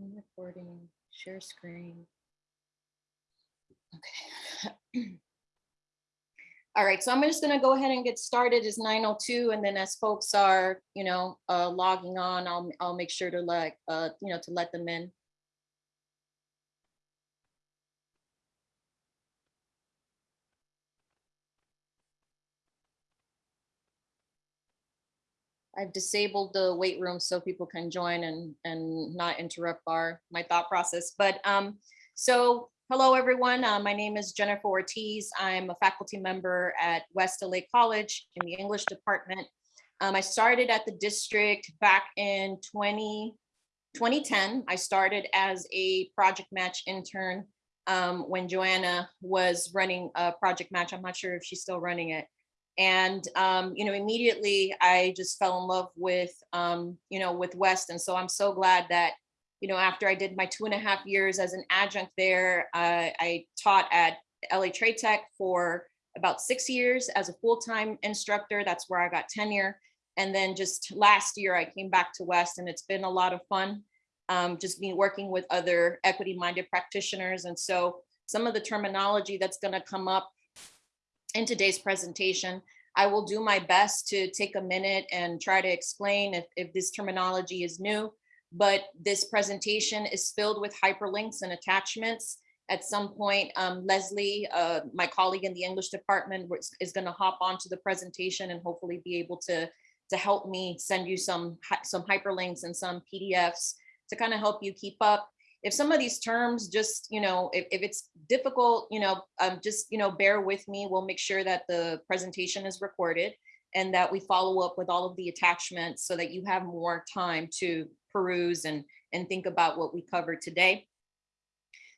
Recording, share screen. Okay. All right, so I'm just gonna go ahead and get started. It's 9:02, and then as folks are, you know, uh, logging on, I'll I'll make sure to like, uh, you know, to let them in. I've disabled the wait room so people can join and and not interrupt our my thought process. But um, so hello everyone. Uh, my name is Jennifer Ortiz. I'm a faculty member at West LA College in the English department. Um, I started at the district back in 20, 2010. I started as a project match intern um, when Joanna was running a project match. I'm not sure if she's still running it. And, um, you know, immediately I just fell in love with, um, you know, with West. And so I'm so glad that, you know, after I did my two and a half years as an adjunct there, uh, I taught at LA Trade Tech for about six years as a full-time instructor. That's where I got tenure. And then just last year I came back to West and it's been a lot of fun. Um, just being working with other equity-minded practitioners. And so some of the terminology that's gonna come up in today's presentation. I will do my best to take a minute and try to explain if, if this terminology is new, but this presentation is filled with hyperlinks and attachments. At some point, um, Leslie, uh, my colleague in the English department, is going to hop onto the presentation and hopefully be able to, to help me send you some, some hyperlinks and some PDFs to kind of help you keep up if some of these terms just, you know, if, if it's difficult, you know, um, just, you know, bear with me. We'll make sure that the presentation is recorded and that we follow up with all of the attachments so that you have more time to peruse and, and think about what we covered today.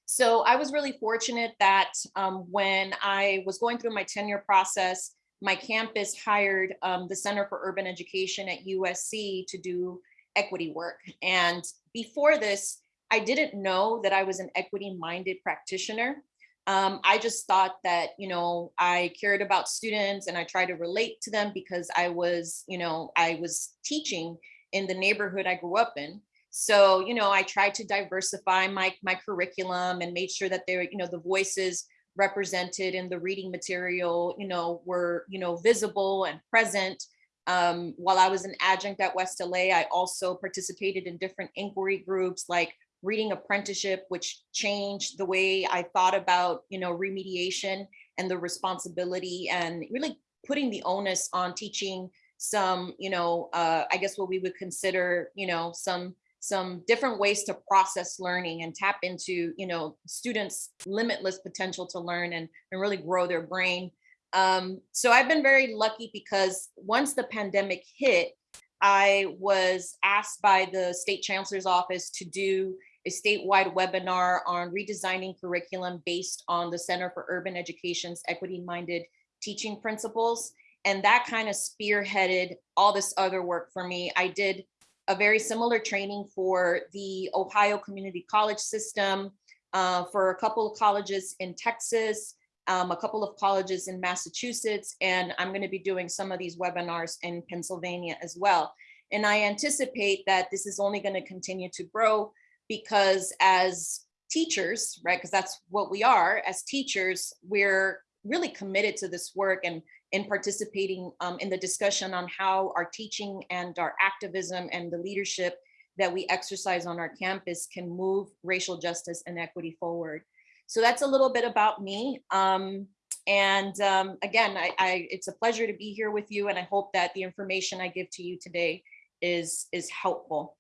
So I was really fortunate that um, when I was going through my tenure process, my campus hired um, the Center for Urban Education at USC to do equity work. And before this, I didn't know that I was an equity minded practitioner. Um, I just thought that, you know, I cared about students and I tried to relate to them because I was, you know, I was teaching in the neighborhood I grew up in. So, you know, I tried to diversify my, my curriculum and made sure that there, you know, the voices represented in the reading material, you know, were, you know, visible and present. Um, while I was an adjunct at West LA, I also participated in different inquiry groups like reading apprenticeship, which changed the way I thought about, you know, remediation and the responsibility and really putting the onus on teaching some, you know, uh, I guess what we would consider, you know, some some different ways to process learning and tap into, you know, students' limitless potential to learn and, and really grow their brain. Um, so I've been very lucky because once the pandemic hit, I was asked by the state chancellor's office to do a statewide webinar on redesigning curriculum based on the Center for Urban Education's equity-minded teaching principles. And that kind of spearheaded all this other work for me. I did a very similar training for the Ohio Community College system, uh, for a couple of colleges in Texas, um, a couple of colleges in Massachusetts, and I'm gonna be doing some of these webinars in Pennsylvania as well. And I anticipate that this is only gonna continue to grow because as teachers, right, because that's what we are as teachers, we're really committed to this work and in participating um, in the discussion on how our teaching and our activism and the leadership that we exercise on our campus can move racial justice and equity forward. So that's a little bit about me. Um, and um, again, I, I, it's a pleasure to be here with you and I hope that the information I give to you today is, is helpful.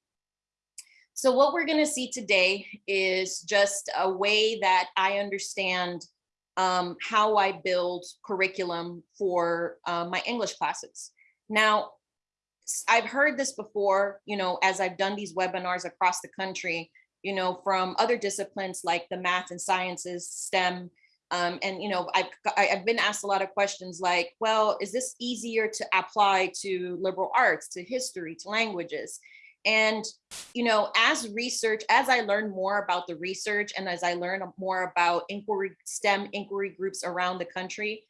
So what we're gonna see today is just a way that I understand um, how I build curriculum for uh, my English classes. Now, I've heard this before, you know, as I've done these webinars across the country, you know, from other disciplines like the math and sciences, STEM, um, and, you know, I've, I've been asked a lot of questions like, well, is this easier to apply to liberal arts, to history, to languages? And, you know, as research, as I learn more about the research and as I learn more about inquiry, STEM inquiry groups around the country,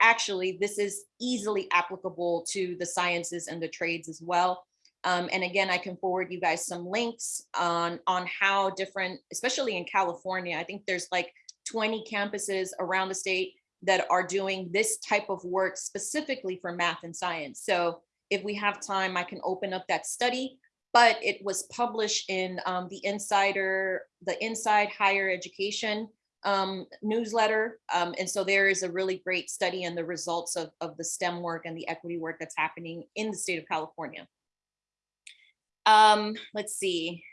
actually, this is easily applicable to the sciences and the trades as well. Um, and again, I can forward you guys some links on, on how different, especially in California, I think there's like 20 campuses around the state that are doing this type of work specifically for math and science. So if we have time, I can open up that study, but it was published in um, the Insider, the Inside Higher Education um, newsletter. Um, and so there is a really great study and the results of, of the STEM work and the equity work that's happening in the state of California. Um, let's see.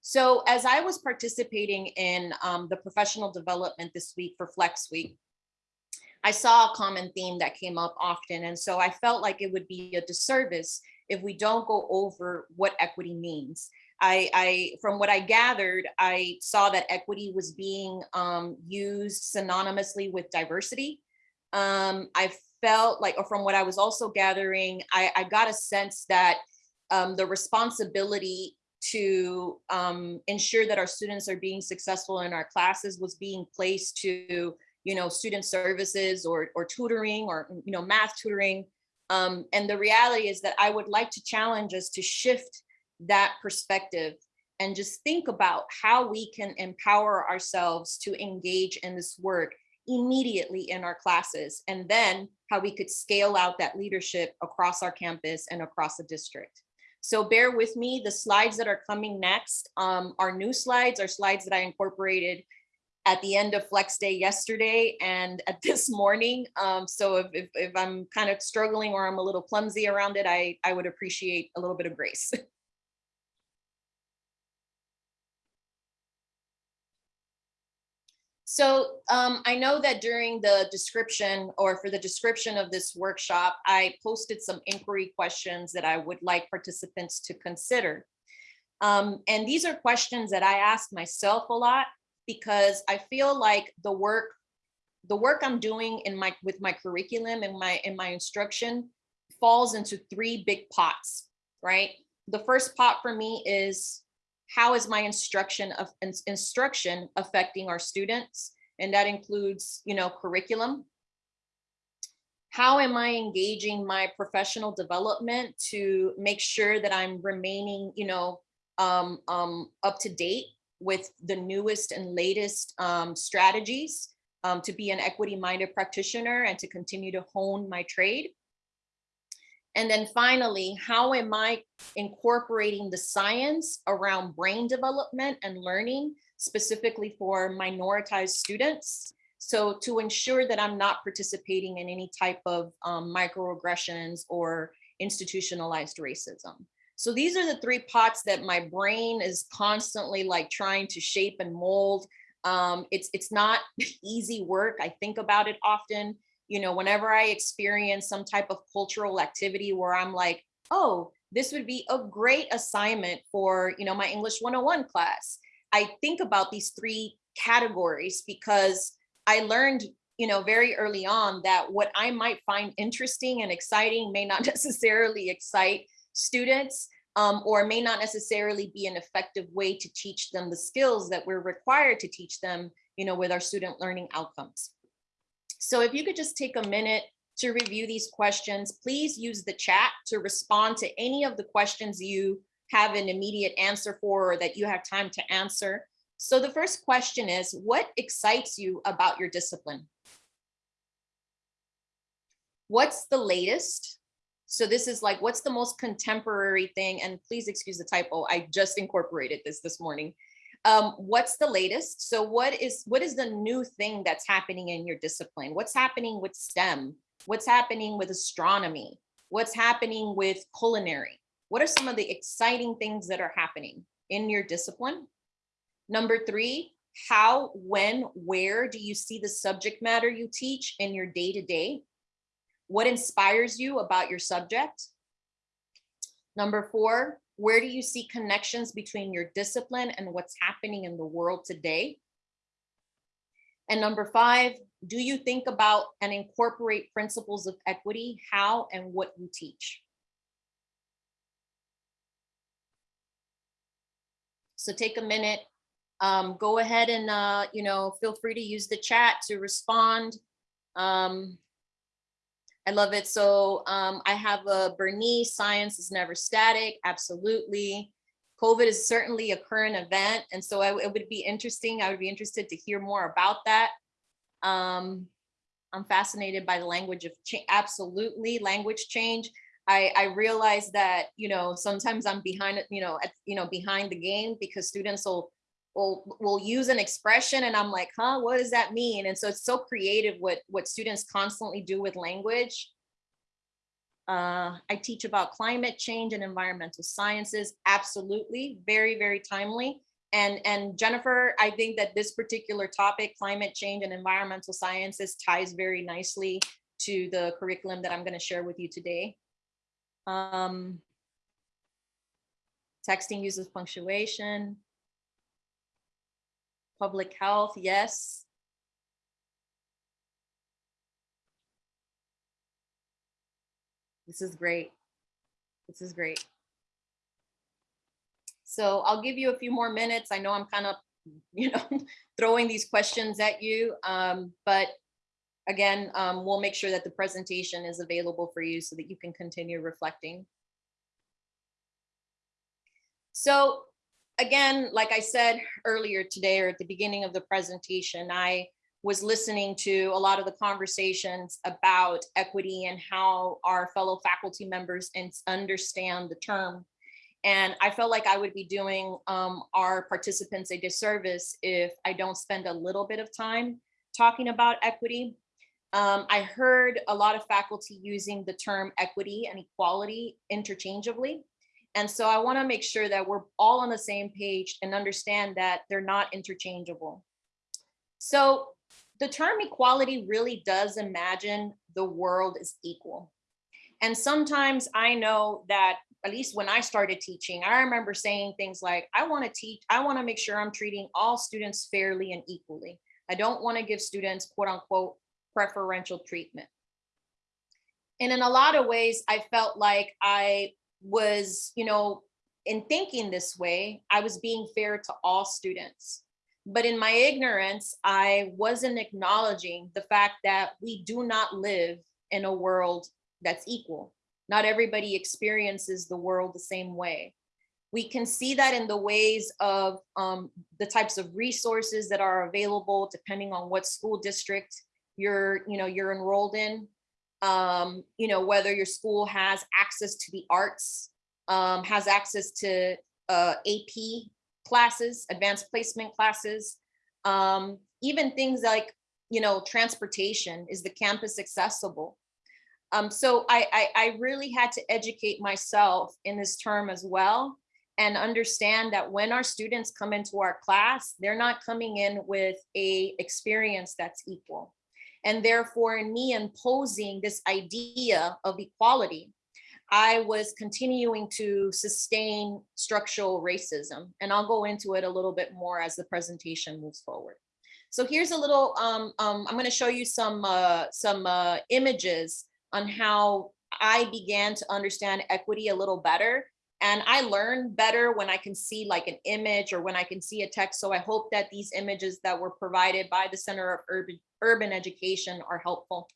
So as I was participating in um, the professional development this week for Flex Week, I saw a common theme that came up often. And so I felt like it would be a disservice if we don't go over what equity means. I, I from what I gathered, I saw that equity was being um, used synonymously with diversity. Um, I felt like, or from what I was also gathering, I, I got a sense that um, the responsibility to um, ensure that our students are being successful in our classes was being placed to, you know, student services or, or tutoring or, you know, math tutoring. Um, and the reality is that I would like to challenge us to shift that perspective and just think about how we can empower ourselves to engage in this work immediately in our classes and then how we could scale out that leadership across our campus and across the district. So bear with me, the slides that are coming next um, are new slides, are slides that I incorporated at the end of Flex Day yesterday and at this morning. Um, so if, if, if, I'm kind of struggling or I'm a little clumsy around it, I, I would appreciate a little bit of grace. So um, I know that during the description or for the description of this workshop, I posted some inquiry questions that I would like participants to consider. Um, and these are questions that I ask myself a lot because I feel like the work the work I'm doing in my with my curriculum and my in my instruction falls into three big pots, right? The first pot for me is how is my instruction of instruction affecting our students? And that includes, you know, curriculum. How am I engaging my professional development to make sure that I'm remaining, you know, um, um, up to date with the newest and latest um, strategies um, to be an equity minded practitioner and to continue to hone my trade. And then finally, how am I incorporating the science around brain development and learning specifically for minoritized students? So to ensure that I'm not participating in any type of um, microaggressions or institutionalized racism. So these are the three pots that my brain is constantly like trying to shape and mold. Um, it's, it's not easy work. I think about it often you know, whenever I experience some type of cultural activity where I'm like, oh, this would be a great assignment for, you know, my English 101 class. I think about these three categories because I learned, you know, very early on that what I might find interesting and exciting may not necessarily excite students um, or may not necessarily be an effective way to teach them the skills that we're required to teach them, you know, with our student learning outcomes. So if you could just take a minute to review these questions, please use the chat to respond to any of the questions you have an immediate answer for or that you have time to answer. So the first question is, what excites you about your discipline? What's the latest? So this is like, what's the most contemporary thing? And please excuse the typo, I just incorporated this this morning um, what's the latest? So what is what is the new thing that's happening in your discipline? What's happening with STEM? What's happening with astronomy? What's happening with culinary? What are some of the exciting things that are happening in your discipline? Number three, how, when, where do you see the subject matter you teach in your day-to-day? -day? What inspires you about your subject? Number four, where do you see connections between your discipline and what's happening in the world today? And number five, do you think about and incorporate principles of equity, how and what you teach? So take a minute, um, go ahead and, uh, you know, feel free to use the chat to respond. Um, I love it. So um, I have a Bernice, science is never static, absolutely. COVID is certainly a current event. And so I- it would be interesting, I would be interested to hear more about that. Um, I'm fascinated by the language of change, absolutely, language change. I, I realize that, you know, sometimes I'm behind, you know, at, you know, behind the game because students will, will, will use an expression and I'm like, huh, what does that mean? And so it's so creative what, what students constantly do with language. Uh, I teach about climate change and environmental sciences. Absolutely, very, very timely. And, and Jennifer, I think that this particular topic, climate change and environmental sciences ties very nicely to the curriculum that I'm gonna share with you today. Um, texting uses punctuation. Public health, yes. This is great. This is great. So I'll give you a few more minutes. I know I'm kind of, you know, throwing these questions at you, um, but again, um, we'll make sure that the presentation is available for you so that you can continue reflecting. So again, like I said earlier today or at the beginning of the presentation, I was listening to a lot of the conversations about equity and how our fellow faculty members understand the term. And I felt like I would be doing um, our participants a disservice if I don't spend a little bit of time talking about equity. Um, I heard a lot of faculty using the term equity and equality interchangeably. And so I wanna make sure that we're all on the same page and understand that they're not interchangeable. So the term equality really does imagine the world is equal. And sometimes I know that at least when I started teaching, I remember saying things like, I want to teach, I want to make sure I'm treating all students fairly and equally. I don't want to give students quote unquote preferential treatment. And in a lot of ways, I felt like I was, you know, in thinking this way, I was being fair to all students. But in my ignorance, I wasn't acknowledging the fact that we do not live in a world that's equal. Not everybody experiences the world the same way. We can see that in the ways of um, the types of resources that are available depending on what school district you're, you know, you're enrolled in. Um, you know, whether your school has access to the arts, um, has access to uh, AP classes, advanced placement classes, um, even things like, you know, transportation, is the campus accessible? Um, so I, I, I really had to educate myself in this term as well and understand that when our students come into our class, they're not coming in with a experience that's equal. And therefore, in me imposing this idea of equality, I was continuing to sustain structural racism. And I'll go into it a little bit more as the presentation moves forward. So here's a little, um, um, I'm gonna show you some, uh, some uh, images on how I began to understand equity a little better. And I learn better when I can see like an image or when I can see a text. So I hope that these images that were provided by the Center of Urban, Urban Education are helpful.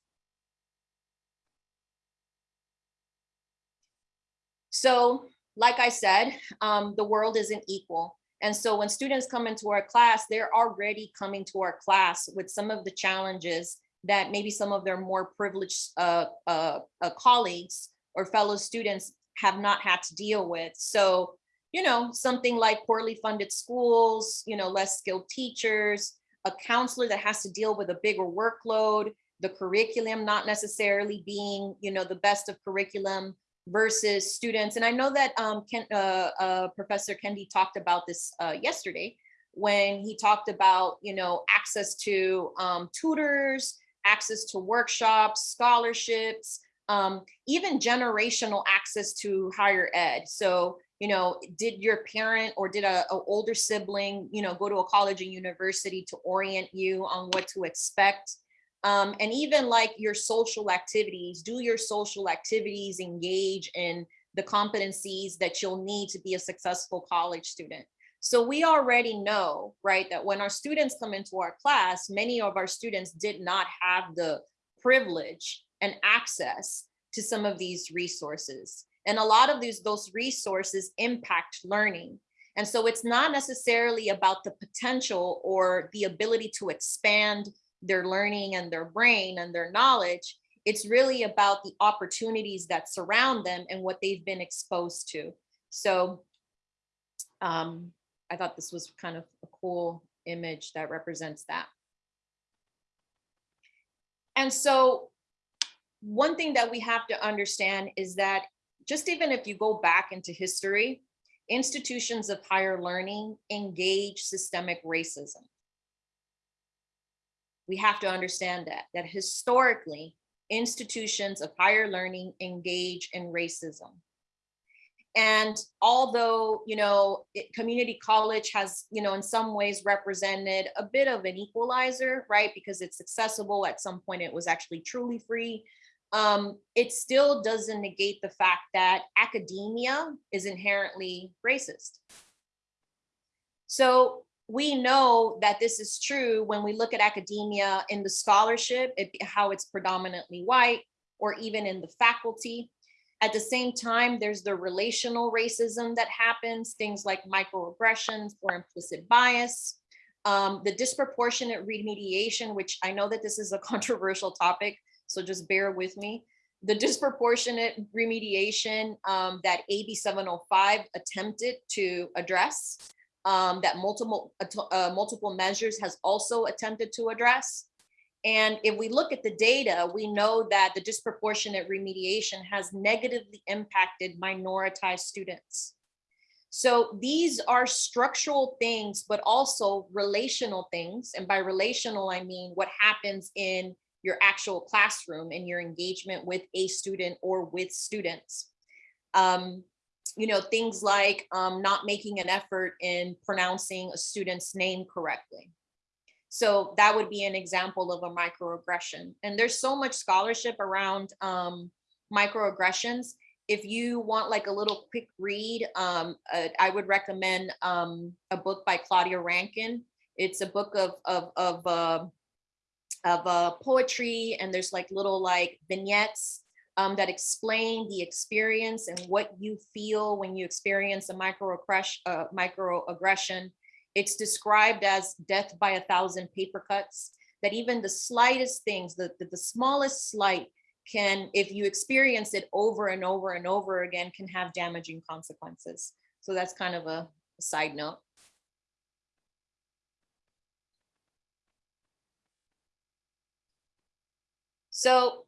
So like I said, um, the world isn't equal. And so when students come into our class, they're already coming to our class with some of the challenges that maybe some of their more privileged uh, uh, uh, colleagues or fellow students have not had to deal with. So, you know, something like poorly funded schools, you know, less skilled teachers, a counselor that has to deal with a bigger workload, the curriculum not necessarily being, you know, the best of curriculum versus students. And I know that um, Ken, uh, uh, Professor Kendi talked about this uh, yesterday when he talked about, you know, access to um, tutors, access to workshops, scholarships, um, even generational access to higher ed. So, you know, did your parent or did a, a, older sibling, you know, go to a college and university to orient you on what to expect? Um, and even like your social activities, do your social activities engage in the competencies that you'll need to be a successful college student? So we already know, right, that when our students come into our class, many of our students did not have the privilege and access to some of these resources. And a lot of these those resources impact learning. And so it's not necessarily about the potential or the ability to expand their learning and their brain and their knowledge. It's really about the opportunities that surround them and what they've been exposed to. So um, I thought this was kind of a cool image that represents that. And so one thing that we have to understand is that just even if you go back into history, institutions of higher learning engage systemic racism. We have to understand that, that historically, institutions of higher learning engage in racism. And although, you know, it, community college has, you know, in some ways represented a bit of an equalizer, right? Because it's accessible. At some point, it was actually truly free um, it still doesn't negate the fact that academia is inherently racist. So we know that this is true when we look at academia in the scholarship, it, how it's predominantly white, or even in the faculty. At the same time, there's the relational racism that happens, things like microaggressions or implicit bias. Um, the disproportionate remediation, which I know that this is a controversial topic, so just bear with me. The disproportionate remediation um, that AB 705 attempted to address, um, that multiple, uh, multiple measures has also attempted to address. And if we look at the data, we know that the disproportionate remediation has negatively impacted minoritized students. So these are structural things, but also relational things. And by relational, I mean what happens in your actual classroom and your engagement with a student or with students. Um, you know, things like um, not making an effort in pronouncing a student's name correctly. So that would be an example of a microaggression. And there's so much scholarship around um, microaggressions. If you want like a little quick read, um, uh, I would recommend um, a book by Claudia Rankine. It's a book of, of, of uh, of uh, poetry and there's like little like vignettes um, that explain the experience and what you feel when you experience a microaggression. Uh, microaggression. It's described as death by a thousand paper cuts, that even the slightest things, the, the, the smallest slight can, if you experience it over and over and over again, can have damaging consequences. So that's kind of a, a side note. So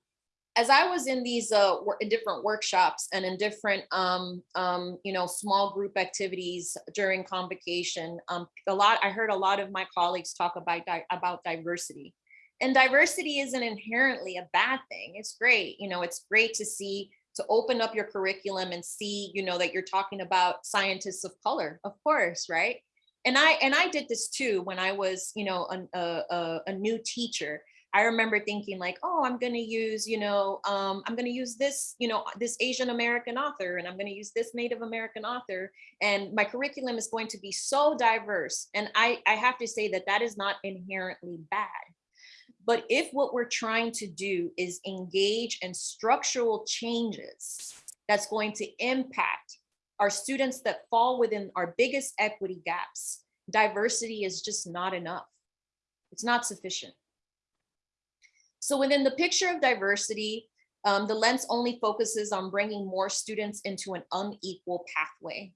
as I was in these uh, in different workshops and in different, um, um, you know, small group activities during convocation, um, a lot, I heard a lot of my colleagues talk about, about diversity. And diversity isn't inherently a bad thing. It's great. You know, it's great to see, to open up your curriculum and see, you know, that you're talking about scientists of color, of course, right? And I, and I did this too when I was, you know, a, a, a new teacher I remember thinking like, oh, I'm going to use, you know, um, I'm going to use this, you know, this Asian American author, and I'm going to use this Native American author, and my curriculum is going to be so diverse. And I, I have to say that that is not inherently bad. But if what we're trying to do is engage in structural changes that's going to impact our students that fall within our biggest equity gaps, diversity is just not enough. It's not sufficient. So within the picture of diversity, um, the lens only focuses on bringing more students into an unequal pathway.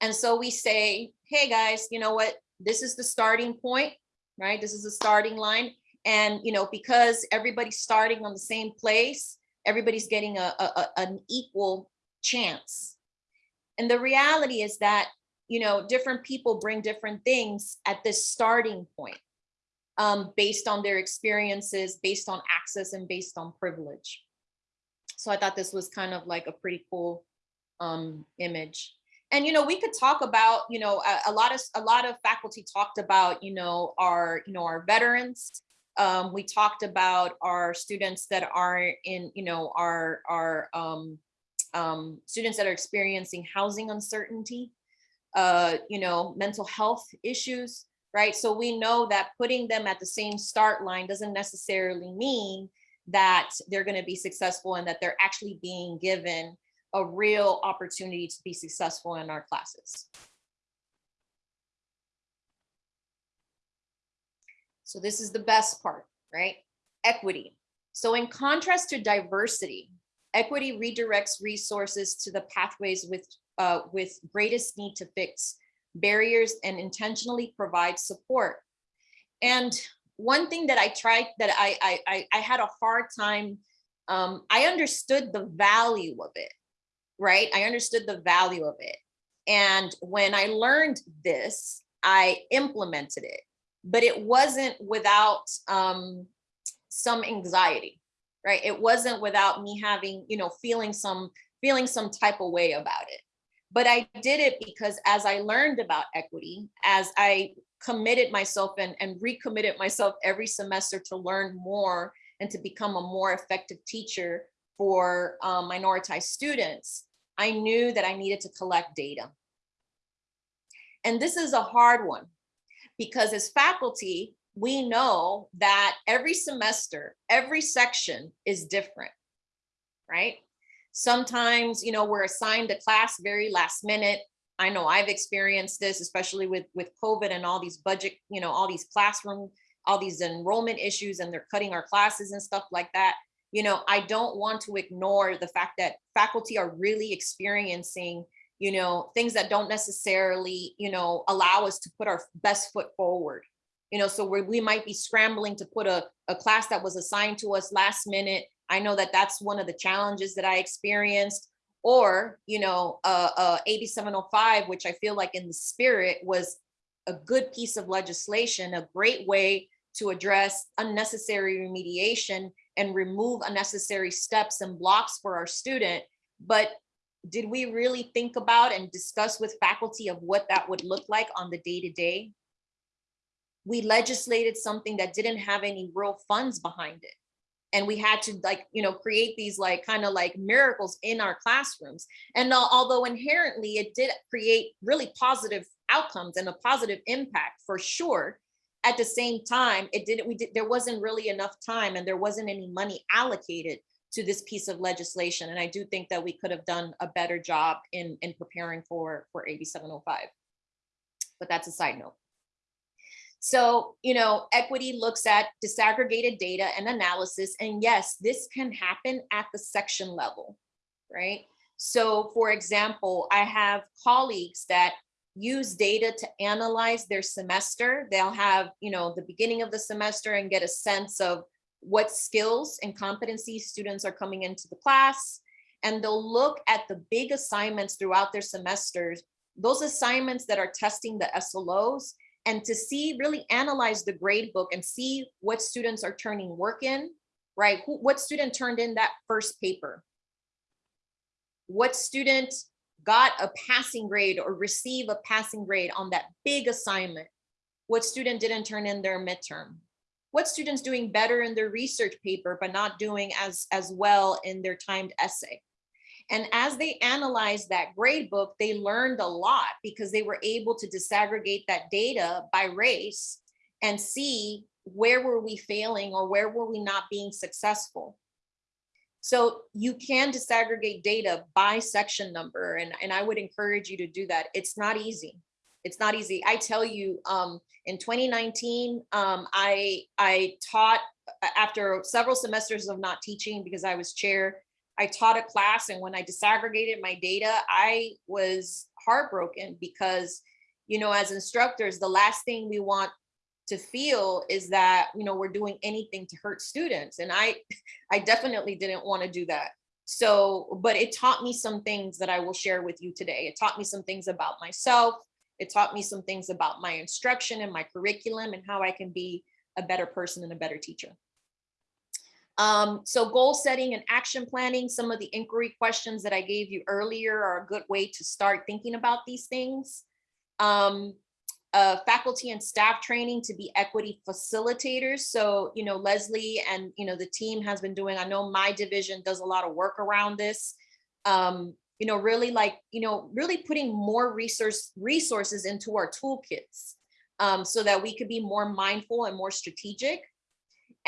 And so we say, hey guys, you know what? This is the starting point, right? This is the starting line. And, you know, because everybody's starting on the same place, everybody's getting a, a, an equal chance. And the reality is that, you know, different people bring different things at this starting point um, based on their experiences, based on access and based on privilege. So I thought this was kind of like a pretty cool um, image. And, you know, we could talk about, you know, a, a, lot of a lot of faculty talked about, you know, our, you know, our veterans. Um, we talked about our students that are in, you know, our, our um, um, students that are experiencing housing uncertainty, uh, you know, mental health issues right? So we know that putting them at the same start line doesn't necessarily mean that they're going to be successful and that they're actually being given a real opportunity to be successful in our classes. So this is the best part, right? Equity. So in contrast to diversity, equity redirects resources to the pathways with, uh, with greatest need to fix barriers and intentionally provide support. And one thing that I tried that I, I, I had a hard time, um, I understood the value of it, right? I understood the value of it. And when I learned this, I implemented it, but it wasn't without um, some anxiety, right? It wasn't without me having, you know, feeling some, feeling some type of way about it. But I did it because as I learned about equity, as I committed myself and, and recommitted myself every semester to learn more and to become a more effective teacher for um, minoritized students, I knew that I needed to collect data. And this is a hard one because as faculty, we know that every semester, every section is different, right? Sometimes, you know, we're assigned a class very last minute. I know I've experienced this, especially with, with COVID and all these budget, you know, all these classroom, all these enrollment issues and they're cutting our classes and stuff like that. You know, I don't want to ignore the fact that faculty are really experiencing, you know, things that don't necessarily, you know, allow us to put our best foot forward. You know, so we we might be scrambling to put a, a class that was assigned to us last minute. I know that that's one of the challenges that I experienced. Or you know uh, uh, AB 705 which i feel like in the spirit was a good piece of legislation a great way to address unnecessary remediation and remove unnecessary steps and blocks for our student. But did we really think about and discuss with faculty of what that would look like on the day to day we legislated something that didn't have any real funds behind it and we had to like you know create these like kind of like miracles in our classrooms. And although inherently it did create really positive outcomes and a positive impact for sure at the same time it didn't we did there wasn't really enough time and there wasn't any money allocated to this piece of legislation. And i do think that we could have done a better job in in preparing for for ab 705 but that's a side note so, you know, equity looks at disaggregated data and analysis. And yes, this can happen at the section level, right? So for example, I have colleagues that use data to analyze their semester. They'll have, you know, the beginning of the semester and get a sense of what skills and competencies students are coming into the class. And they'll look at the big assignments throughout their semesters, those assignments that are testing the SLOs and to see, really analyze the grade book and see what students are turning work in, right? Who, what student turned in that first paper? What student got a passing grade or receive a passing grade on that big assignment? What student didn't turn in their midterm? What students doing better in their research paper, but not doing as, as well in their timed essay? And as they analyzed that grade book, they learned a lot because they were able to disaggregate that data by race and see where were we failing or where were we not being successful. So you can disaggregate data by section number and, and I would encourage you to do that. It's not easy. It's not easy. I tell you, um, in 2019, um, I, I taught after several semesters of not teaching because I was chair I taught a class and when I disaggregated my data, I was heartbroken because, you know, as instructors, the last thing we want to feel is that, you know, we're doing anything to hurt students. And I, I definitely didn't want to do that. So, but it taught me some things that I will share with you today. It taught me some things about myself. It taught me some things about my instruction and my curriculum and how I can be a better person and a better teacher. Um, so goal setting and action planning, some of the inquiry questions that I gave you earlier are a good way to start thinking about these things. Um, uh, faculty and staff training to be equity facilitators. So, you know, Leslie and, you know, the team has been doing, I know my division does a lot of work around this. Um, you know, really like, you know, really putting more resource resources into our toolkits um, so that we could be more mindful and more strategic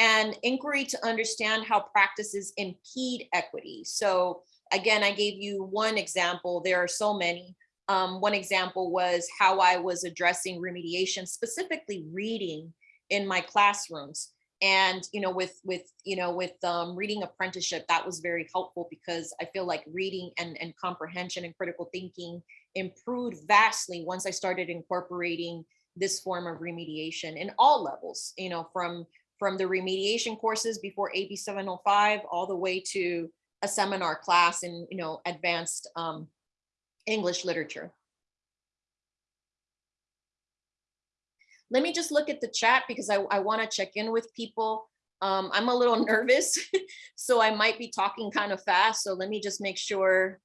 and inquiry to understand how practices impede equity. So again, I gave you one example. There are so many. Um, one example was how I was addressing remediation, specifically reading in my classrooms. And, you know, with, with, you know, with um, reading apprenticeship, that was very helpful because I feel like reading and, and comprehension and critical thinking improved vastly once I started incorporating this form of remediation in all levels, you know, from from the remediation courses before AB 705 all the way to a seminar class in, you know, advanced um, English literature. Let me just look at the chat because I, I want to check in with people. Um, I'm a little nervous, so I might be talking kind of fast. So let me just make sure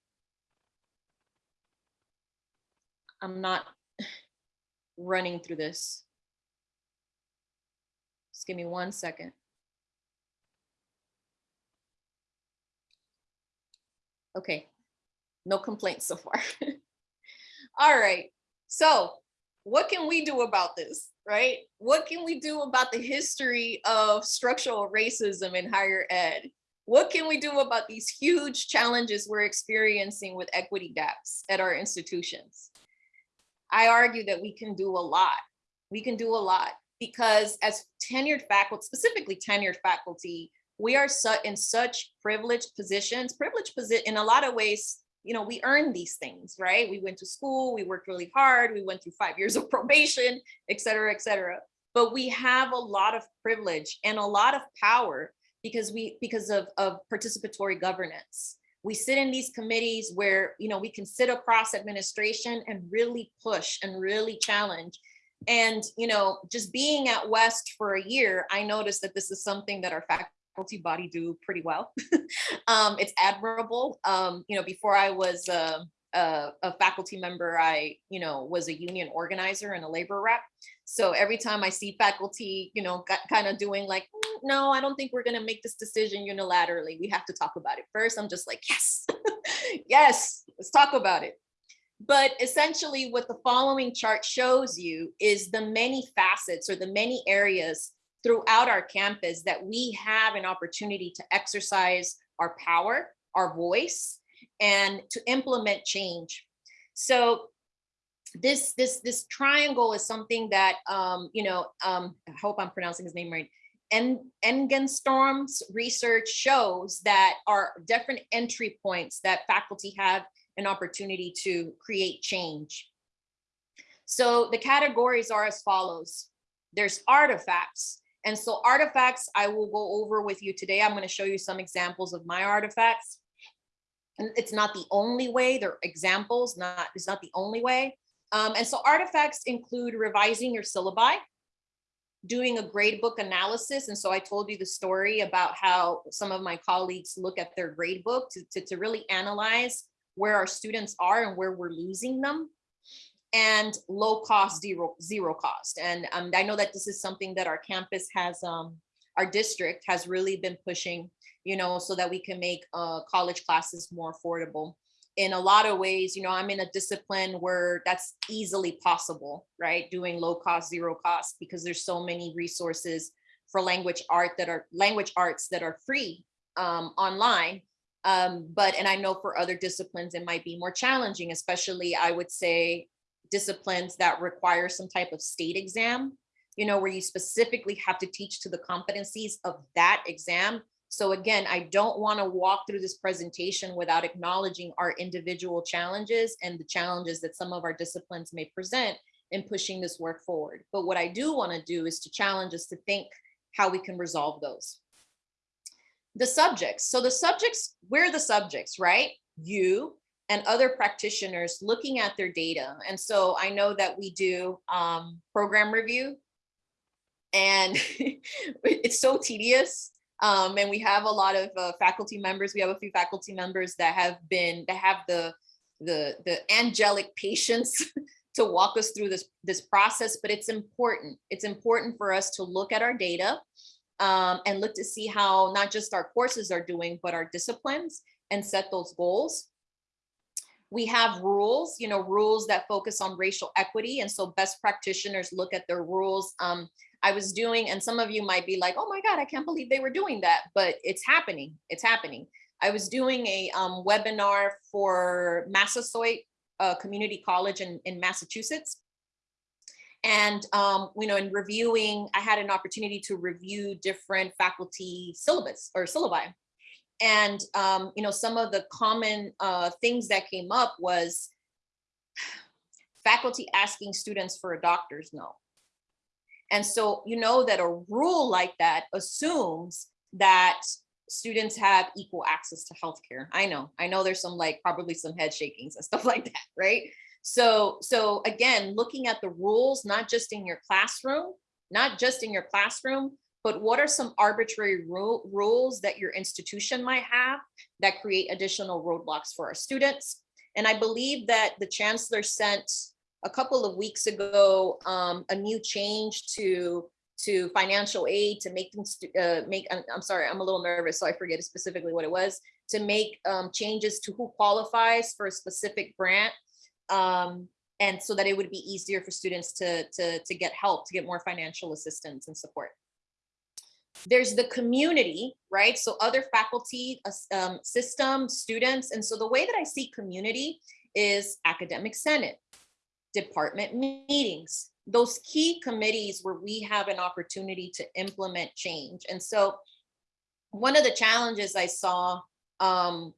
I'm not running through this. Just give me one second. Okay, no complaints so far. All right, so what can we do about this, right? What can we do about the history of structural racism in higher ed? What can we do about these huge challenges we're experiencing with equity gaps at our institutions? I argue that we can do a lot. We can do a lot because as tenured faculty, specifically tenured faculty, we are su in such privileged positions, privileged position in a lot of ways, you know, we earn these things, right? We went to school, we worked really hard, we went through five years of probation, et cetera, et cetera. But we have a lot of privilege and a lot of power because we because of, of participatory governance. We sit in these committees where, you know, we can sit across administration and really push and really challenge and, you know, just being at West for a year, I noticed that this is something that our faculty body do pretty well. um, it's admirable. Um, you know, before I was a, a, a, faculty member, I, you know, was a union organizer and a labor rep. So every time I see faculty, you know, kind of doing like, mm, no, I don't think we're going to make this decision unilaterally. We have to talk about it first. I'm just like, yes, yes, let's talk about it. But essentially what the following chart shows you is the many facets or the many areas throughout our campus that we have an opportunity to exercise our power, our voice, and to implement change. So this this this triangle is something that um, you know um, I hope I'm pronouncing his name right. En Engstrom's research shows that are different entry points that faculty have an opportunity to create change. So the categories are as follows. There's artifacts. And so artifacts I will go over with you today. I'm going to show you some examples of my artifacts. And it's not the only way, they're examples, not it's not the only way. Um, and so artifacts include revising your syllabi, doing a grade book analysis. And so I told you the story about how some of my colleagues look at their grade book to, to, to really analyze where our students are and where we're losing them and low cost zero zero cost. And um, i know that this is something that our campus has um, our district has really been pushing you know so that we can make uh, college classes more affordable. In a lot of ways you know i'm in a discipline where that's easily possible right? Doing low cost zero cost because there's so many resources for language art that are language arts that are free um, online um, but, and I know for other disciplines, it might be more challenging, especially I would say disciplines that require some type of state exam, you know, where you specifically have to teach to the competencies of that exam. So again, I don't want to walk through this presentation without acknowledging our individual challenges and the challenges that some of our disciplines may present in pushing this work forward. But what I do want to do is to challenge us to think how we can resolve those the subjects. So the subjects, we're the subjects, right? You and other practitioners looking at their data. And so I know that we do um, program review and it's so tedious. Um, and we have a lot of uh, faculty members. We have a few faculty members that have been, that have the, the, the angelic patience to walk us through this, this process, but it's important. It's important for us to look at our data um, and look to see how not just our courses are doing, but our disciplines and set those goals. We have rules, you know, rules that focus on racial equity. And so best practitioners look at their rules. Um, I was doing, and some of you might be like, oh my God, I can't believe they were doing that, but it's happening, it's happening. I was doing a um, webinar for Massasoit uh, Community College in, in Massachusetts. And, um, you know, in reviewing, I had an opportunity to review different faculty syllabus or syllabi. And, um, you know, some of the common uh, things that came up was faculty asking students for a doctor's note. And so you know that a rule like that assumes that students have equal access to healthcare. I know, I know there's some like probably some head shakings and stuff like that, right? So, so again, looking at the rules, not just in your classroom, not just in your classroom, but what are some arbitrary ru rules that your institution might have that create additional roadblocks for our students? And I believe that the chancellor sent a couple of weeks ago um, a new change to to financial aid to make things uh, make I'm, I'm sorry I'm a little nervous so I forget specifically what it was to make um, changes to who qualifies for a specific grant um, and so that it would be easier for students to, to, to get help, to get more financial assistance and support. There's the community, right? So other faculty, um, system, students. And so the way that I see community is academic senate, department meetings, those key committees where we have an opportunity to implement change. And so one of the challenges I saw um,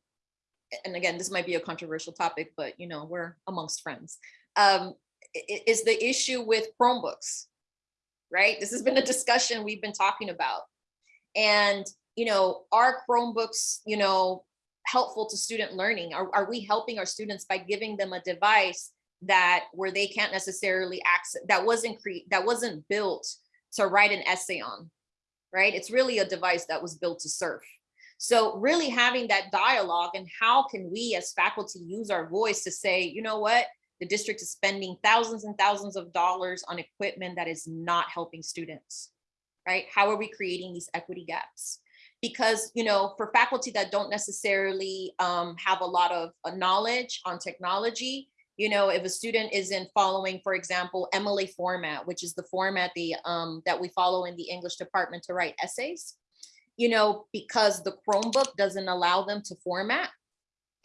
and again, this might be a controversial topic, but you know, we're amongst friends, um, is the issue with Chromebooks, right? This has been a discussion we've been talking about. And, you know, are Chromebooks, you know, helpful to student learning? Are, are we helping our students by giving them a device that where they can't necessarily access, that wasn't cre that wasn't built to write an essay on, right? It's really a device that was built to serve. So really having that dialogue and how can we as faculty use our voice to say, you know what, the district is spending thousands and thousands of dollars on equipment that is not helping students, right? How are we creating these equity gaps? Because, you know, for faculty that don't necessarily um, have a lot of uh, knowledge on technology, you know, if a student isn't following, for example, MLA format, which is the format the, um, that we follow in the English department to write essays, you know, because the Chromebook doesn't allow them to format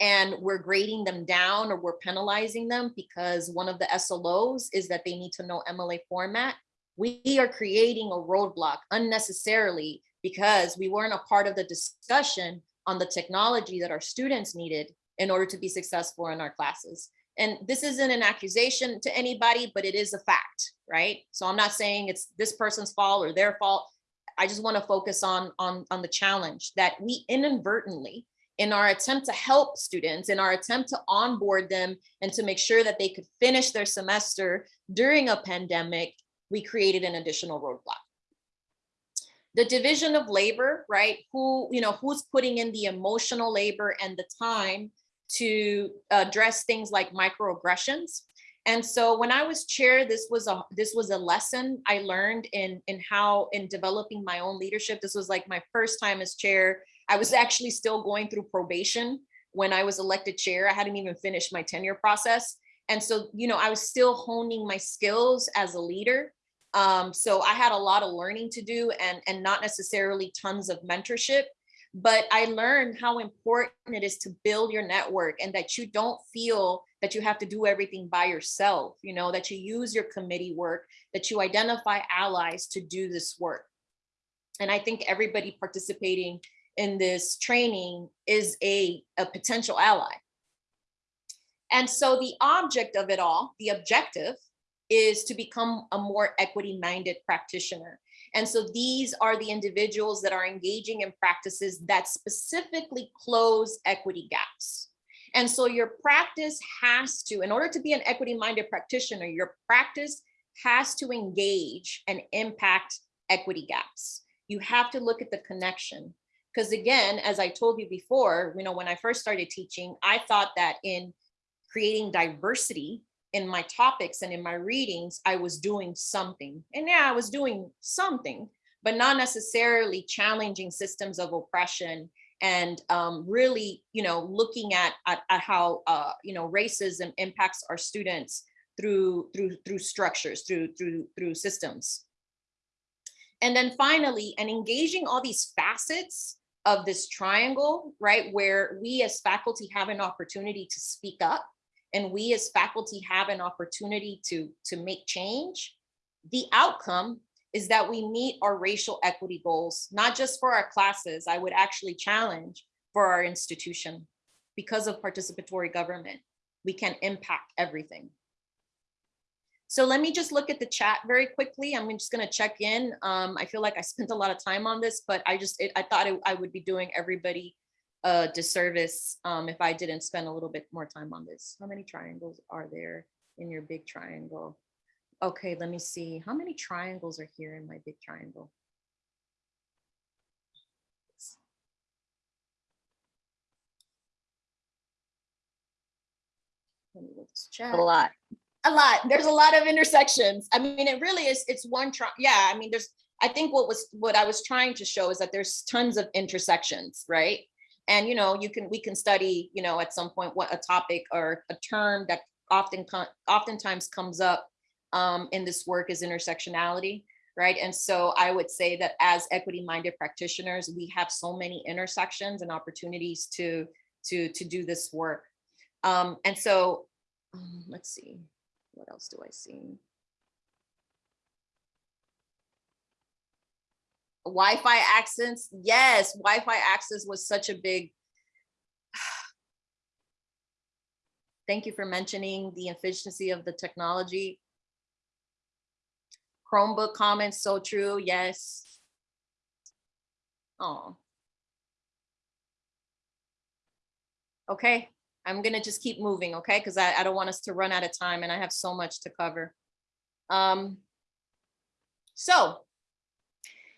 and we're grading them down or we're penalizing them because one of the SLOs is that they need to know MLA format. We are creating a roadblock unnecessarily because we weren't a part of the discussion on the technology that our students needed in order to be successful in our classes. And this isn't an accusation to anybody, but it is a fact, right? So I'm not saying it's this person's fault or their fault. I just want to focus on, on, on the challenge that we inadvertently, in our attempt to help students, in our attempt to onboard them and to make sure that they could finish their semester during a pandemic, we created an additional roadblock. The division of labor, right? Who, you know, who's putting in the emotional labor and the time to address things like microaggressions and so when I was chair, this was a this was a lesson I learned in in how in developing my own leadership. This was like my first time as chair. I was actually still going through probation when I was elected chair. I hadn't even finished my tenure process. And so, you know, I was still honing my skills as a leader. Um, so I had a lot of learning to do and, and not necessarily tons of mentorship but I learned how important it is to build your network and that you don't feel that you have to do everything by yourself, you know, that you use your committee work, that you identify allies to do this work. And I think everybody participating in this training is a, a potential ally. And so the object of it all, the objective, is to become a more equity minded practitioner. And so these are the individuals that are engaging in practices that specifically close equity gaps. And so your practice has to, in order to be an equity minded practitioner, your practice has to engage and impact equity gaps. You have to look at the connection. Because again, as I told you before, you know, when I first started teaching, I thought that in creating diversity in my topics and in my readings, I was doing something. And yeah, I was doing something, but not necessarily challenging systems of oppression and um, really, you know, looking at, at, at how, uh, you know, racism impacts our students through, through, through structures, through, through, through systems. And then finally, and engaging all these facets of this triangle, right, where we as faculty have an opportunity to speak up and we as faculty have an opportunity to, to make change, the outcome is that we meet our racial equity goals, not just for our classes, I would actually challenge for our institution. Because of participatory government, we can impact everything. So let me just look at the chat very quickly. I'm just gonna check in. Um, I feel like I spent a lot of time on this, but I just, it, I thought it, I would be doing everybody a disservice um, if I didn't spend a little bit more time on this. How many triangles are there in your big triangle? Okay, let me see. How many triangles are here in my big triangle? Let me this chat A lot. a lot there's a lot of intersections i mean it really is it's one try yeah i mean there's i think what was what i was trying to show is that there's tons of intersections right and you know you can we can study you know at some point what a topic or a term that often oftentimes comes up um, in this work is intersectionality right and so i would say that as equity minded practitioners we have so many intersections and opportunities to to to do this work um, and so um, let's see what else do I see? Wi-Fi access, yes, Wi-Fi access was such a big. Thank you for mentioning the efficiency of the technology. Chromebook comments, so true, yes. Oh. Okay, I'm gonna just keep moving, okay? Because I, I don't want us to run out of time and I have so much to cover. Um, so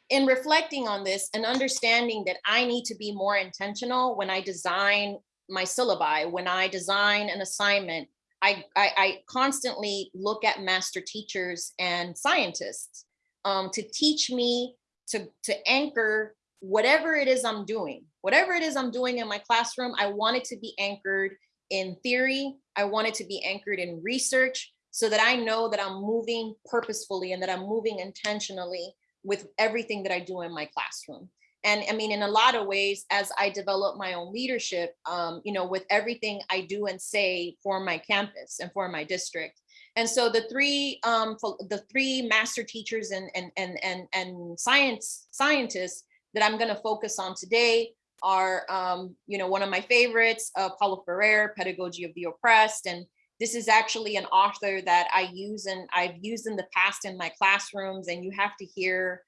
in reflecting on this and understanding that I need to be more intentional when I design my syllabi, when I design an assignment, I, I, I constantly look at master teachers and scientists um, to teach me to, to anchor whatever it is I'm doing, whatever it is I'm doing in my classroom, I want it to be anchored in theory. I want it to be anchored in research so that I know that I'm moving purposefully and that I'm moving intentionally with everything that I do in my classroom. And I mean, in a lot of ways, as I develop my own leadership, um, you know, with everything I do and say for my campus and for my district. And so the three, um, the three master teachers and and and and and science scientists that I'm going to focus on today are, um, you know, one of my favorites, uh, Paulo Freire, Pedagogy of the Oppressed. And this is actually an author that I use and I've used in the past in my classrooms. And you have to hear,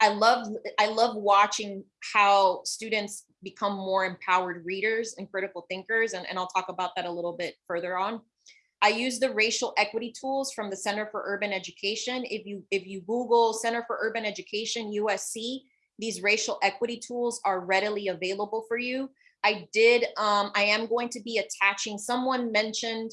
I love, I love watching how students become more empowered readers and critical thinkers. And, and I'll talk about that a little bit further on. I use the racial equity tools from the Center for Urban Education. If you if you Google Center for Urban Education USC, these racial equity tools are readily available for you. I did, um, I am going to be attaching, someone mentioned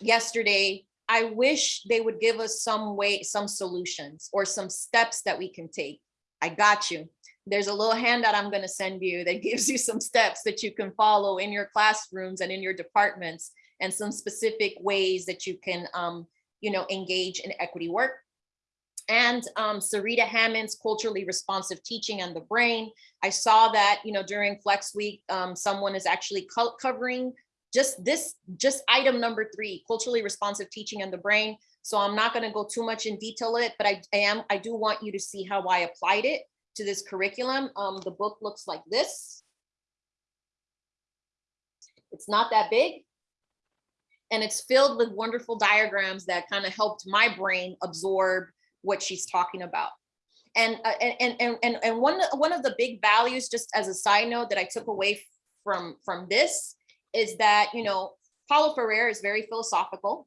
yesterday, I wish they would give us some way, some solutions or some steps that we can take. I got you. There's a little handout I'm going to send you that gives you some steps that you can follow in your classrooms and in your departments and some specific ways that you can, um, you know, engage in equity work. And um, Zaretta Hammond's culturally responsive teaching and the brain. I saw that, you know, during Flex Week, um, someone is actually co covering just this, just item number three, culturally responsive teaching and the brain. So I'm not going to go too much in detail it, but I, I am, I do want you to see how I applied it to this curriculum. Um, the book looks like this. It's not that big and it's filled with wonderful diagrams that kind of helped my brain absorb what she's talking about. And, uh, and, and, and, and one, one of the big values, just as a side note that I took away from, from this is that, you know, Paulo Freire is very philosophical.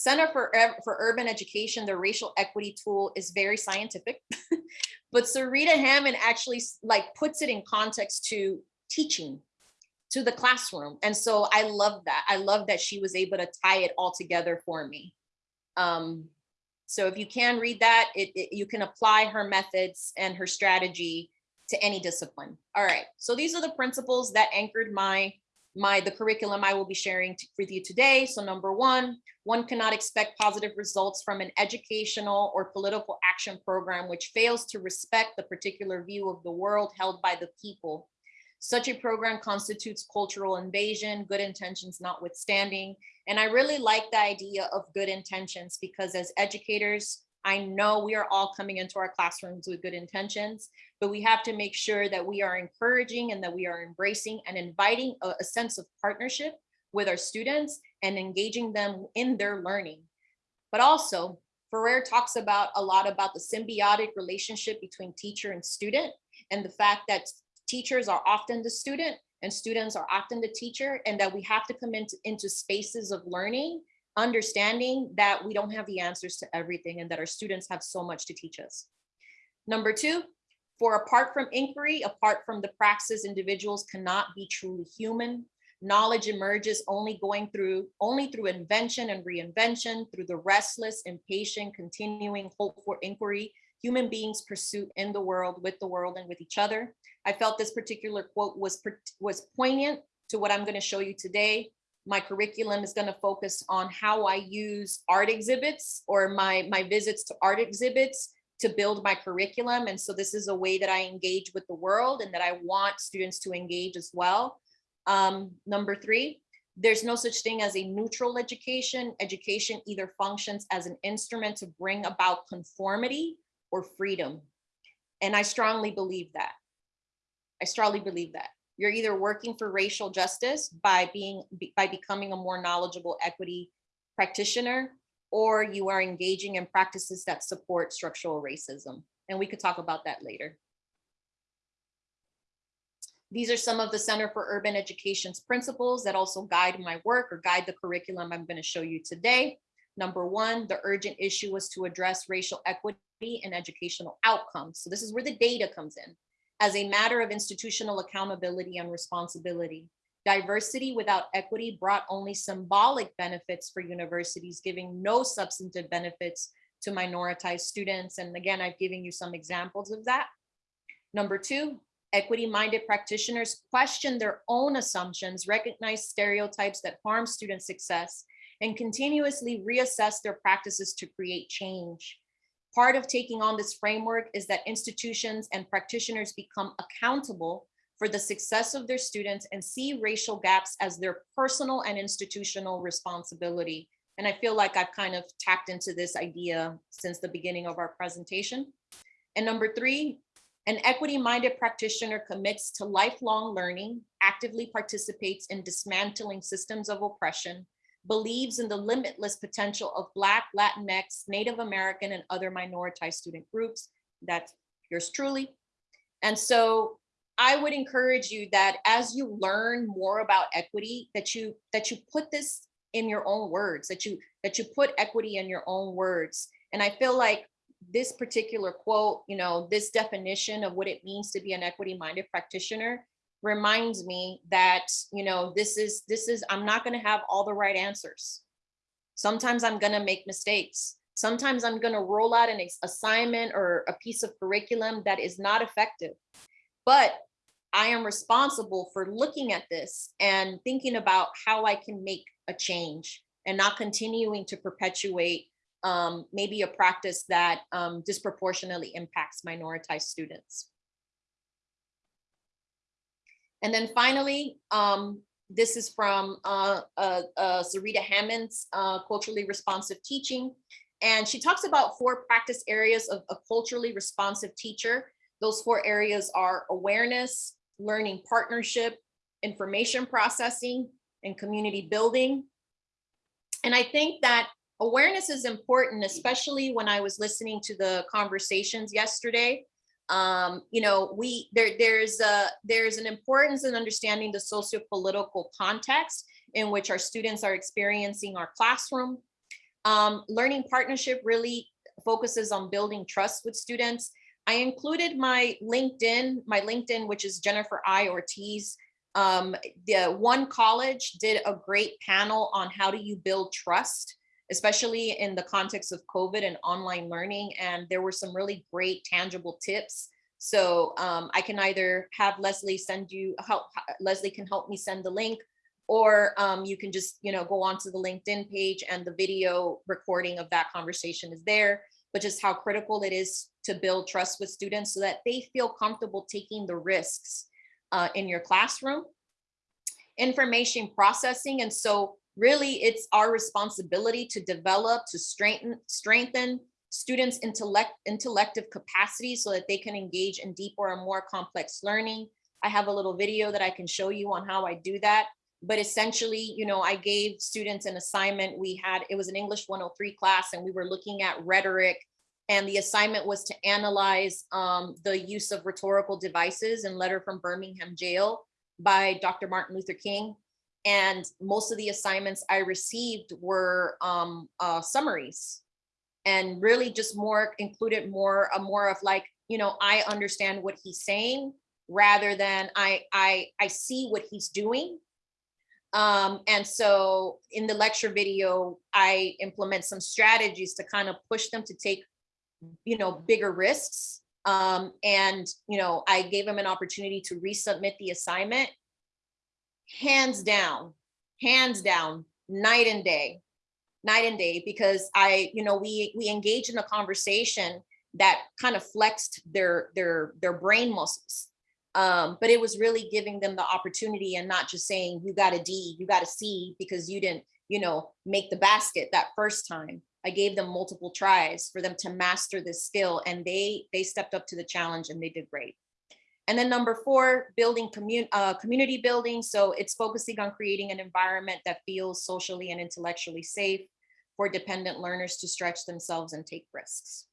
Center for, for Urban Education, the racial equity tool is very scientific, but Zaretta Hammond actually like puts it in context to teaching to the classroom. And so I love that. I love that she was able to tie it all together for me. Um, so if you can read that, it, it, you can apply her methods and her strategy to any discipline. All right, so these are the principles that anchored my my the curriculum I will be sharing with you today. So number one, one cannot expect positive results from an educational or political action program which fails to respect the particular view of the world held by the people. Such a program constitutes cultural invasion, good intentions notwithstanding. And I really like the idea of good intentions because as educators, I know we are all coming into our classrooms with good intentions, but we have to make sure that we are encouraging and that we are embracing and inviting a, a sense of partnership with our students and engaging them in their learning. But also, Freire talks about a lot about the symbiotic relationship between teacher and student and the fact that teachers are often the student and students are often the teacher and that we have to come into, into spaces of learning understanding that we don't have the answers to everything and that our students have so much to teach us. Number two, for apart from inquiry, apart from the praxis, individuals cannot be truly human. Knowledge emerges only going through, only through invention and reinvention, through the restless, impatient, continuing hope for inquiry, human beings pursue in the world, with the world and with each other. I felt this particular quote was, was poignant to what I'm gonna show you today my curriculum is going to focus on how I use art exhibits or my, my visits to art exhibits to build my curriculum. And so this is a way that I engage with the world and that I want students to engage as well. Um, number three, there's no such thing as a neutral education. Education either functions as an instrument to bring about conformity or freedom. And I strongly believe that. I strongly believe that. You're either working for racial justice by being by becoming a more knowledgeable equity practitioner, or you are engaging in practices that support structural racism. And we could talk about that later. These are some of the Center for Urban Education's principles that also guide my work or guide the curriculum I'm going to show you today. Number one, the urgent issue was to address racial equity and educational outcomes. So this is where the data comes in as a matter of institutional accountability and responsibility. Diversity without equity brought only symbolic benefits for universities, giving no substantive benefits to minoritized students. And again, I've given you some examples of that. Number two, equity-minded practitioners question their own assumptions, recognize stereotypes that harm student success, and continuously reassess their practices to create change. Part of taking on this framework is that institutions and practitioners become accountable for the success of their students and see racial gaps as their personal and institutional responsibility. And I feel like I've kind of tapped into this idea since the beginning of our presentation. And number three, an equity-minded practitioner commits to lifelong learning, actively participates in dismantling systems of oppression, believes in the limitless potential of Black, Latinx, Native American, and other minoritized student groups. That's yours truly. And so I would encourage you that as you learn more about equity, that you that you put this in your own words, that you that you put equity in your own words. And I feel like this particular quote, you know, this definition of what it means to be an equity-minded practitioner reminds me that, you know, this is, this is, I'm not gonna have all the right answers. Sometimes I'm gonna make mistakes. Sometimes I'm gonna roll out an assignment or a piece of curriculum that is not effective. But I am responsible for looking at this and thinking about how I can make a change and not continuing to perpetuate um, maybe a practice that um, disproportionately impacts minoritized students. And then finally, um, this is from uh, uh, uh, Zaretta Hammond's uh, culturally responsive teaching. And she talks about four practice areas of a culturally responsive teacher. Those four areas are awareness, learning partnership, information processing, and community building. And I think that awareness is important, especially when I was listening to the conversations yesterday um, you know, we there there's a there's an importance in understanding the socio-political context in which our students are experiencing our classroom. Um, learning partnership really focuses on building trust with students. I included my LinkedIn, my LinkedIn, which is Jennifer I. Ortiz. Um, the one college did a great panel on how do you build trust especially in the context of COVID and online learning. And there were some really great tangible tips. So um, I can either have Leslie send you, help, Leslie can help me send the link, or um, you can just, you know, go onto the LinkedIn page and the video recording of that conversation is there, but just how critical it is to build trust with students so that they feel comfortable taking the risks uh, in your classroom. Information processing. And so really it's our responsibility to develop, to strengthen, strengthen students' intellect, intellective capacity so that they can engage in deeper and more complex learning. I have a little video that I can show you on how I do that. But essentially, you know, I gave students an assignment. We had, it was an English 103 class and we were looking at rhetoric and the assignment was to analyze um, the use of rhetorical devices in Letter from Birmingham Jail by Dr. Martin Luther King. And most of the assignments I received were um, uh, summaries and really just more included more, a more of like, you know, I understand what he's saying rather than I, I, I see what he's doing. Um, and so in the lecture video, I implement some strategies to kind of push them to take, you know, bigger risks. Um, and, you know, I gave them an opportunity to resubmit the assignment. Hands down, hands down, night and day, night and day, because I, you know, we, we engaged in a conversation that kind of flexed their, their, their brain muscles um, but it was really giving them the opportunity and not just saying you got a D, you got a C because you didn't, you know, make the basket that first time. I gave them multiple tries for them to master this skill and they they stepped up to the challenge and they did great. And then number four, building commun uh, community building. So it's focusing on creating an environment that feels socially and intellectually safe for dependent learners to stretch themselves and take risks.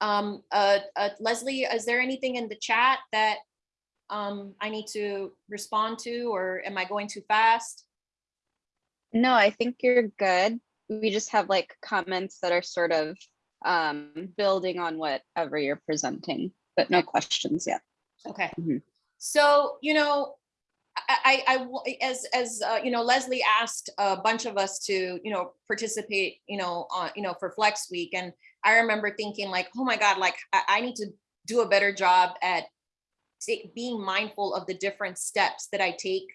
Um, uh, uh, Leslie, is there anything in the chat that um, I need to respond to or am I going too fast? No, I think you're good. We just have like comments that are sort of um, building on whatever you're presenting, but no questions yet. Okay. Mhm. So, you know, I, I, I- as, as, uh, you know, Leslie asked a bunch of us to, you know, participate, you know, on, you know, for Flex Week. And I remember thinking like, oh my God, like I, I need to do a better job at being mindful of the different steps that I take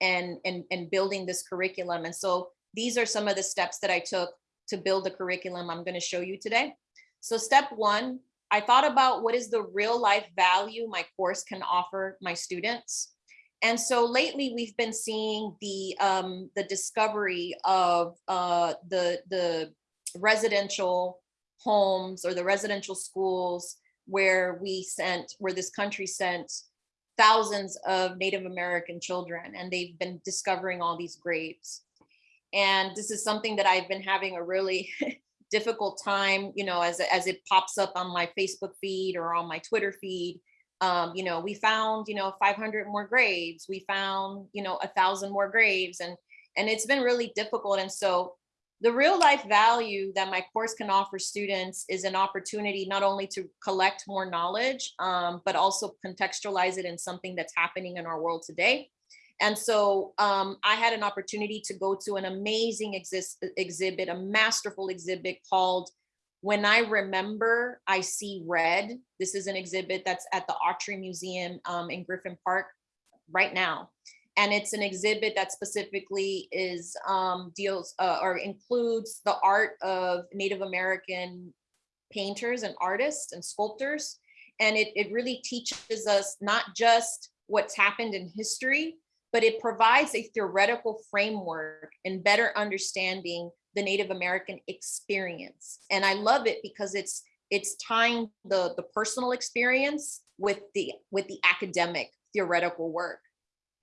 and, and, and building this curriculum. And so these are some of the steps that I took to build the curriculum I'm gonna show you today. So step one, I thought about what is the real life value my course can offer my students. And so lately we've been seeing the um, the discovery of uh, the the residential homes or the residential schools where we sent where this country sent thousands of Native American children and they've been discovering all these graves. And this is something that I've been having a really difficult time, you know, as, as it pops up on my Facebook feed or on my Twitter feed. Um, you know, we found, you know, 500 more graves. We found, you know, a thousand more graves and, and it's been really difficult. And so the real life value that my course can offer students is an opportunity not only to collect more knowledge, um, but also contextualize it in something that's happening in our world today. And so um, I had an opportunity to go to an amazing exhibit, a masterful exhibit called When I Remember, I See Red. This is an exhibit that's at the Autry Museum um, in Griffith Park right now. And it's an exhibit that specifically is um, deals uh, or includes the art of Native American painters and artists and sculptors. And it, it really teaches us not just what's happened in history, but it provides a theoretical framework and better understanding the Native American experience. And I love it because it's it's tying the, the personal experience with the with the academic theoretical work.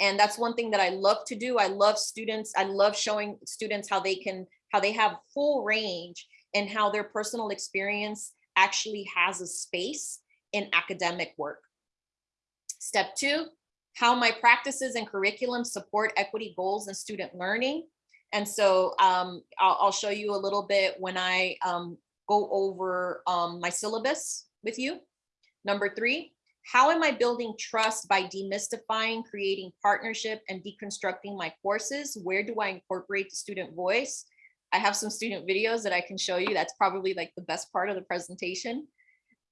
And that's one thing that I love to do. I love students. I love showing students how they can, how they have full range and how their personal experience actually has a space in academic work. Step two, how my practices and curriculum support equity goals and student learning. And so um, I'll, I'll, show you a little bit when I um, go over um, my syllabus with you. Number three, how am I building trust by demystifying, creating partnership and deconstructing my courses? Where do I incorporate the student voice? I have some student videos that I can show you. That's probably like the best part of the presentation.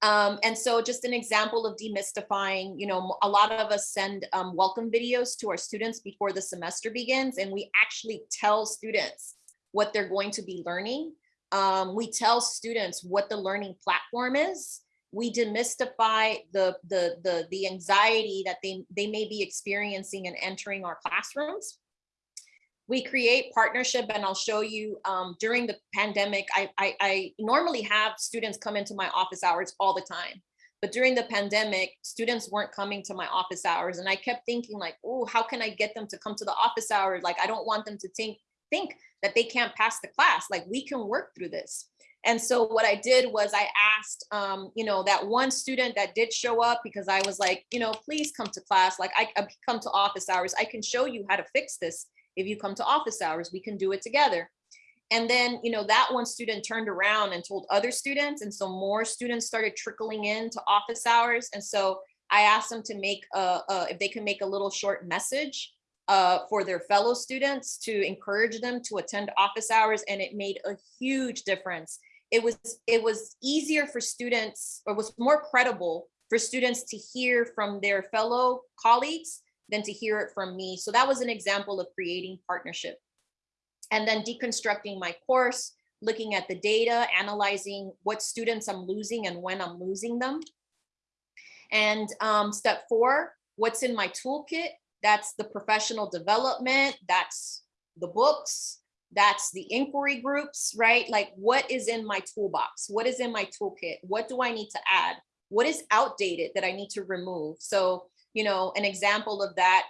Um, and so just an example of demystifying, you know, a lot of us send um, welcome videos to our students before the semester begins, and we actually tell students what they're going to be learning. Um, we tell students what the learning platform is. We demystify the, the, the, the anxiety that they, they may be experiencing and entering our classrooms we create partnership and I'll show you um, during the pandemic, I, I, I normally have students come into my office hours all the time. But during the pandemic, students weren't coming to my office hours. And I kept thinking like, oh, how can I get them to come to the office hours? Like, I don't want them to think, think that they can't pass the class. Like we can work through this. And so what I did was I asked, um, you know, that one student that did show up because I was like, you know, please come to class. Like I, I come to office hours. I can show you how to fix this if you come to office hours, we can do it together. And then, you know, that one student turned around and told other students. And so more students started trickling into office hours. And so I asked them to make, a, a, if they can make a little short message uh, for their fellow students to encourage them to attend office hours. And it made a huge difference. It was, it was easier for students or was more credible for students to hear from their fellow colleagues than to hear it from me. So that was an example of creating partnership. And then deconstructing my course, looking at the data, analyzing what students I'm losing and when I'm losing them. And um, step four, what's in my toolkit? That's the professional development, that's the books, that's the inquiry groups, right? Like what is in my toolbox? What is in my toolkit? What do I need to add? What is outdated that I need to remove? So you know, an example of that,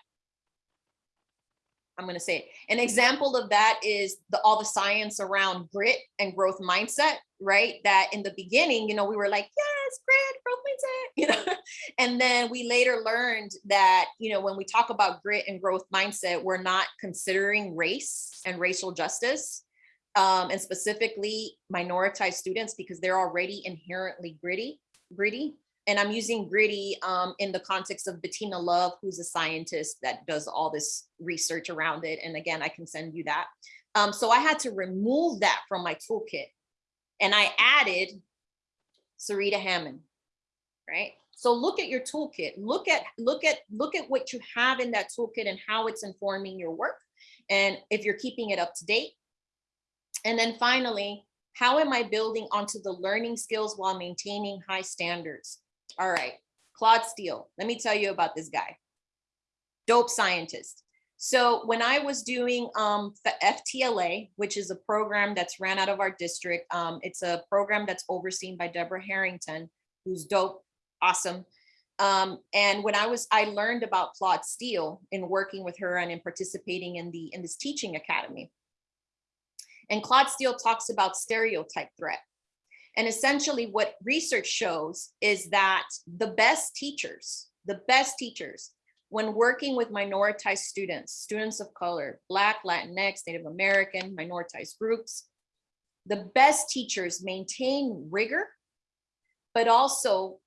I'm going to say it. An example of that is the all the science around grit and growth mindset, right? That in the beginning, you know, we were like, yes, grit, growth mindset, you know, and then we later learned that, you know, when we talk about grit and growth mindset, we're not considering race and racial justice. Um, and specifically minoritized students because they're already inherently gritty, gritty and I'm using gritty um, in the context of Bettina Love, who's a scientist that does all this research around it. And again, I can send you that. Um, so I had to remove that from my toolkit and I added Zaretta Hammond, right? So look at your toolkit, look at, look at, look at what you have in that toolkit and how it's informing your work. And if you're keeping it up to date. And then finally, how am I building onto the learning skills while maintaining high standards? All right, Claude Steele. Let me tell you about this guy. Dope scientist. So when I was doing um, the FTLA, which is a program that's ran out of our district, um, it's a program that's overseen by Deborah Harrington, who's dope, awesome. Um, and when I was, I learned about Claude Steele in working with her and in participating in the in this teaching academy. And Claude Steele talks about stereotype threat. And essentially what research shows is that the best teachers, the best teachers, when working with minoritized students, students of color, Black, Latinx, Native American, minoritized groups, the best teachers maintain rigor, but also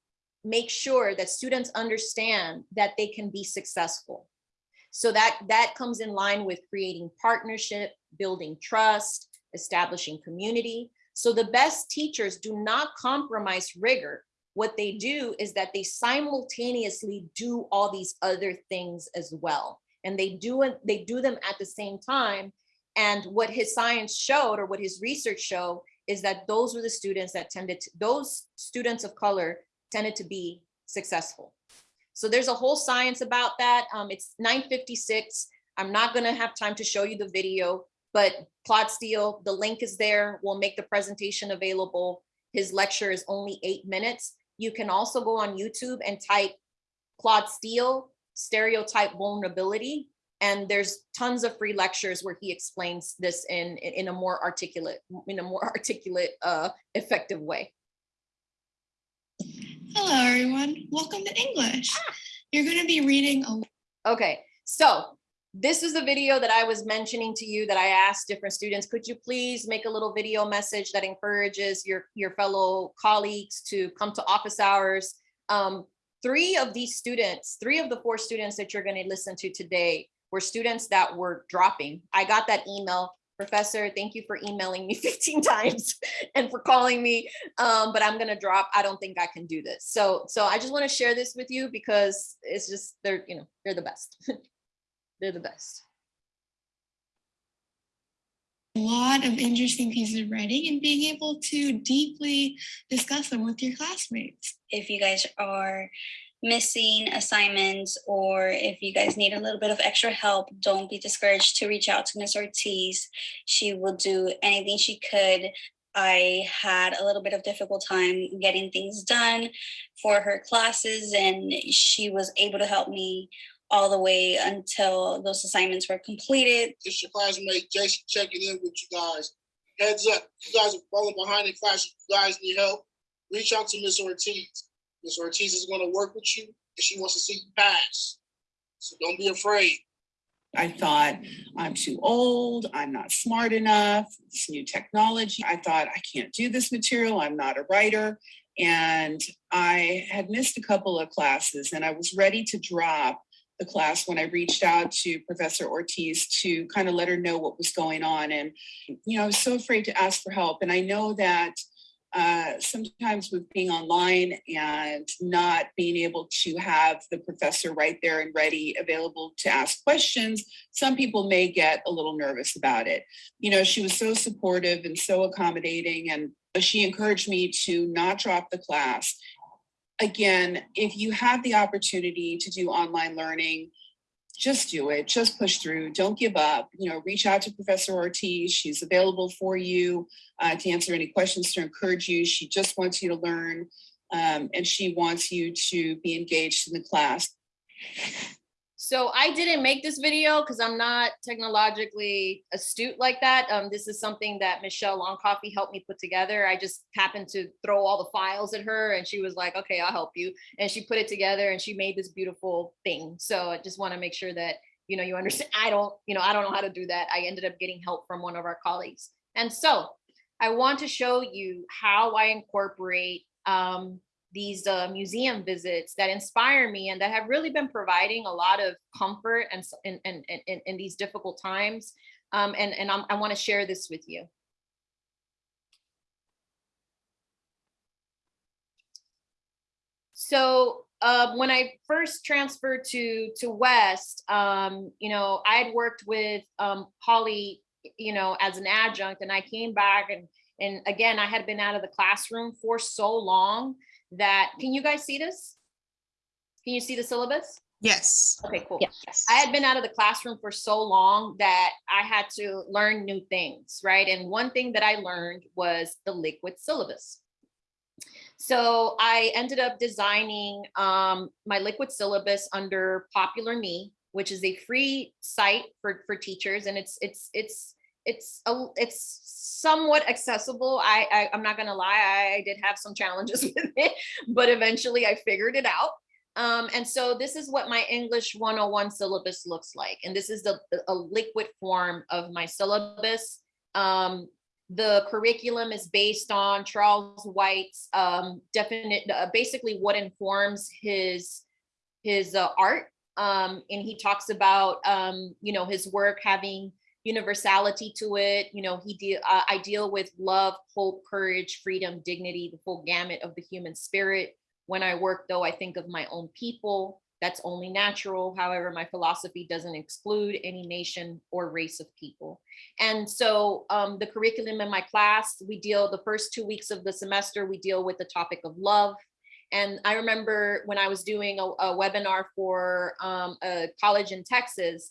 make sure that students understand that they can be successful. So that, that comes in line with creating partnership, building trust, establishing community, so the best teachers do not compromise rigor. What they do is that they simultaneously do all these other things as well. And they do it, they do them at the same time. And what his science showed or what his research showed is that those were the students that tended to, those students of color tended to be successful. So there's a whole science about that. Um, it's 956. I'm not gonna have time to show you the video, but Claude Steele, the link is there. We'll make the presentation available. His lecture is only eight minutes. You can also go on YouTube and type Claude Steele stereotype vulnerability. And there's tons of free lectures where he explains this in, in a more articulate, in a more articulate, uh, effective way. Hello, everyone. Welcome to English. You're going to be reading a Okay, so this is the video that I was mentioning to you that I asked different students, could you please make a little video message that encourages your, your fellow colleagues to come to office hours? Um, three of these students, three of the four students that you're gonna listen to today were students that were dropping. I got that email Professor, thank you for emailing me 15 times and for calling me. Um, but I'm gonna drop. I don't think I can do this. So, so I just want to share this with you because it's just they're, you know, they're the best. they're the best. A lot of interesting pieces of writing and being able to deeply discuss them with your classmates. if you guys are missing assignments or if you guys need a little bit of extra help, don't be discouraged to reach out to Ms. Ortiz. She will do anything she could. I had a little bit of difficult time getting things done for her classes and she was able to help me all the way until those assignments were completed. It's your classmate Jason checking in with you guys. Heads up, you guys are falling behind in class. You guys need help. Reach out to Miss Ortiz. Miss Ortiz is going to work with you and she wants to see you pass. So don't be afraid. I thought, I'm too old, I'm not smart enough, this new technology. I thought, I can't do this material, I'm not a writer. And I had missed a couple of classes and I was ready to drop the class when I reached out to Professor Ortiz to kind of let her know what was going on. And, you know, I was so afraid to ask for help. And I know that uh, sometimes with being online and not being able to have the professor right there and ready, available to ask questions, some people may get a little nervous about it. You know, she was so supportive and so accommodating, and she encouraged me to not drop the class. Again, if you have the opportunity to do online learning, just do it, just push through, don't give up, you know, reach out to Professor Ortiz, she's available for you uh, to answer any questions, to encourage you, she just wants you to learn, um, and she wants you to be engaged in the class. So I didn't make this video because I'm not technologically astute like that. Um, this is something that Michelle Longcoffee helped me put together. I just happened to throw all the files at her and she was like, okay, I'll help you. And she put it together and she made this beautiful thing. So I just want to make sure that, you know, you understand. I don't, you know, I don't know how to do that. I ended up getting help from one of our colleagues. And so I want to show you how I incorporate um, these uh, museum visits that inspire me and that have really been providing a lot of comfort and in, in, in, in these difficult times. Um, and and I'm, I want to share this with you. So uh, when I first transferred to to West, um, you know, I had worked with um, Holly, you know, as an adjunct, and I came back and and again, I had been out of the classroom for so long that, can you guys see this? Can you see the syllabus? Yes. Okay, cool. Yes. I had been out of the classroom for so long that I had to learn new things, right? And one thing that I learned was the liquid syllabus. So I ended up designing um, my liquid syllabus under Populr.me, which is a free site for for teachers, and it's it's it's it's a, it's somewhat accessible. I, I I'm not gonna lie, I did have some challenges with it, but eventually I figured it out. Um, and so this is what my English 101 syllabus looks like. And this is the, a liquid form of my syllabus. Um, the curriculum is based on Charles White's um, definite, uh, basically what informs his, his uh, art. Um, and he talks about, um, you know, his work having universality to it. You know, he deal, uh, I deal with love, hope, courage, freedom, dignity, the full gamut of the human spirit. When I work, though, I think of my own people. That's only natural. However, my philosophy doesn't exclude any nation or race of people. And so um, the curriculum in my class, we deal the first two weeks of the semester, we deal with the topic of love. And I remember when I was doing a, a webinar for um, a college in Texas,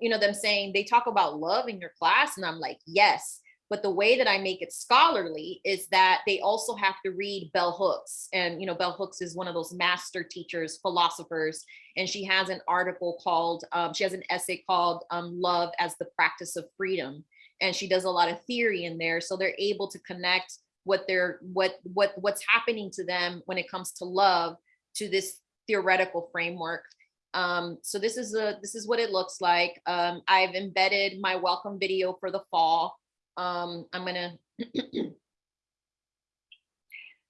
you know, them saying they talk about love in your class. And I'm like, yes. But the way that I make it scholarly is that they also have to read Bell Hooks. And, you know, Bell Hooks is one of those master teachers, philosophers. And she has an article called, um, she has an essay called um, Love as the Practice of Freedom. And she does a lot of theory in there. So they're able to connect what they're, what, what, what's happening to them when it comes to love to this theoretical framework. Um, so this is a, this is what it looks like. Um, I've embedded my welcome video for the fall. Um, I'm gonna,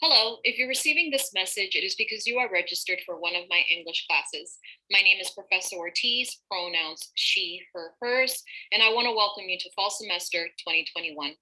Hello, if you're receiving this message, it is because you are registered for one of my English classes. My name is Professor Ortiz, pronouns she, her, hers, and I want to welcome you to fall semester 2021.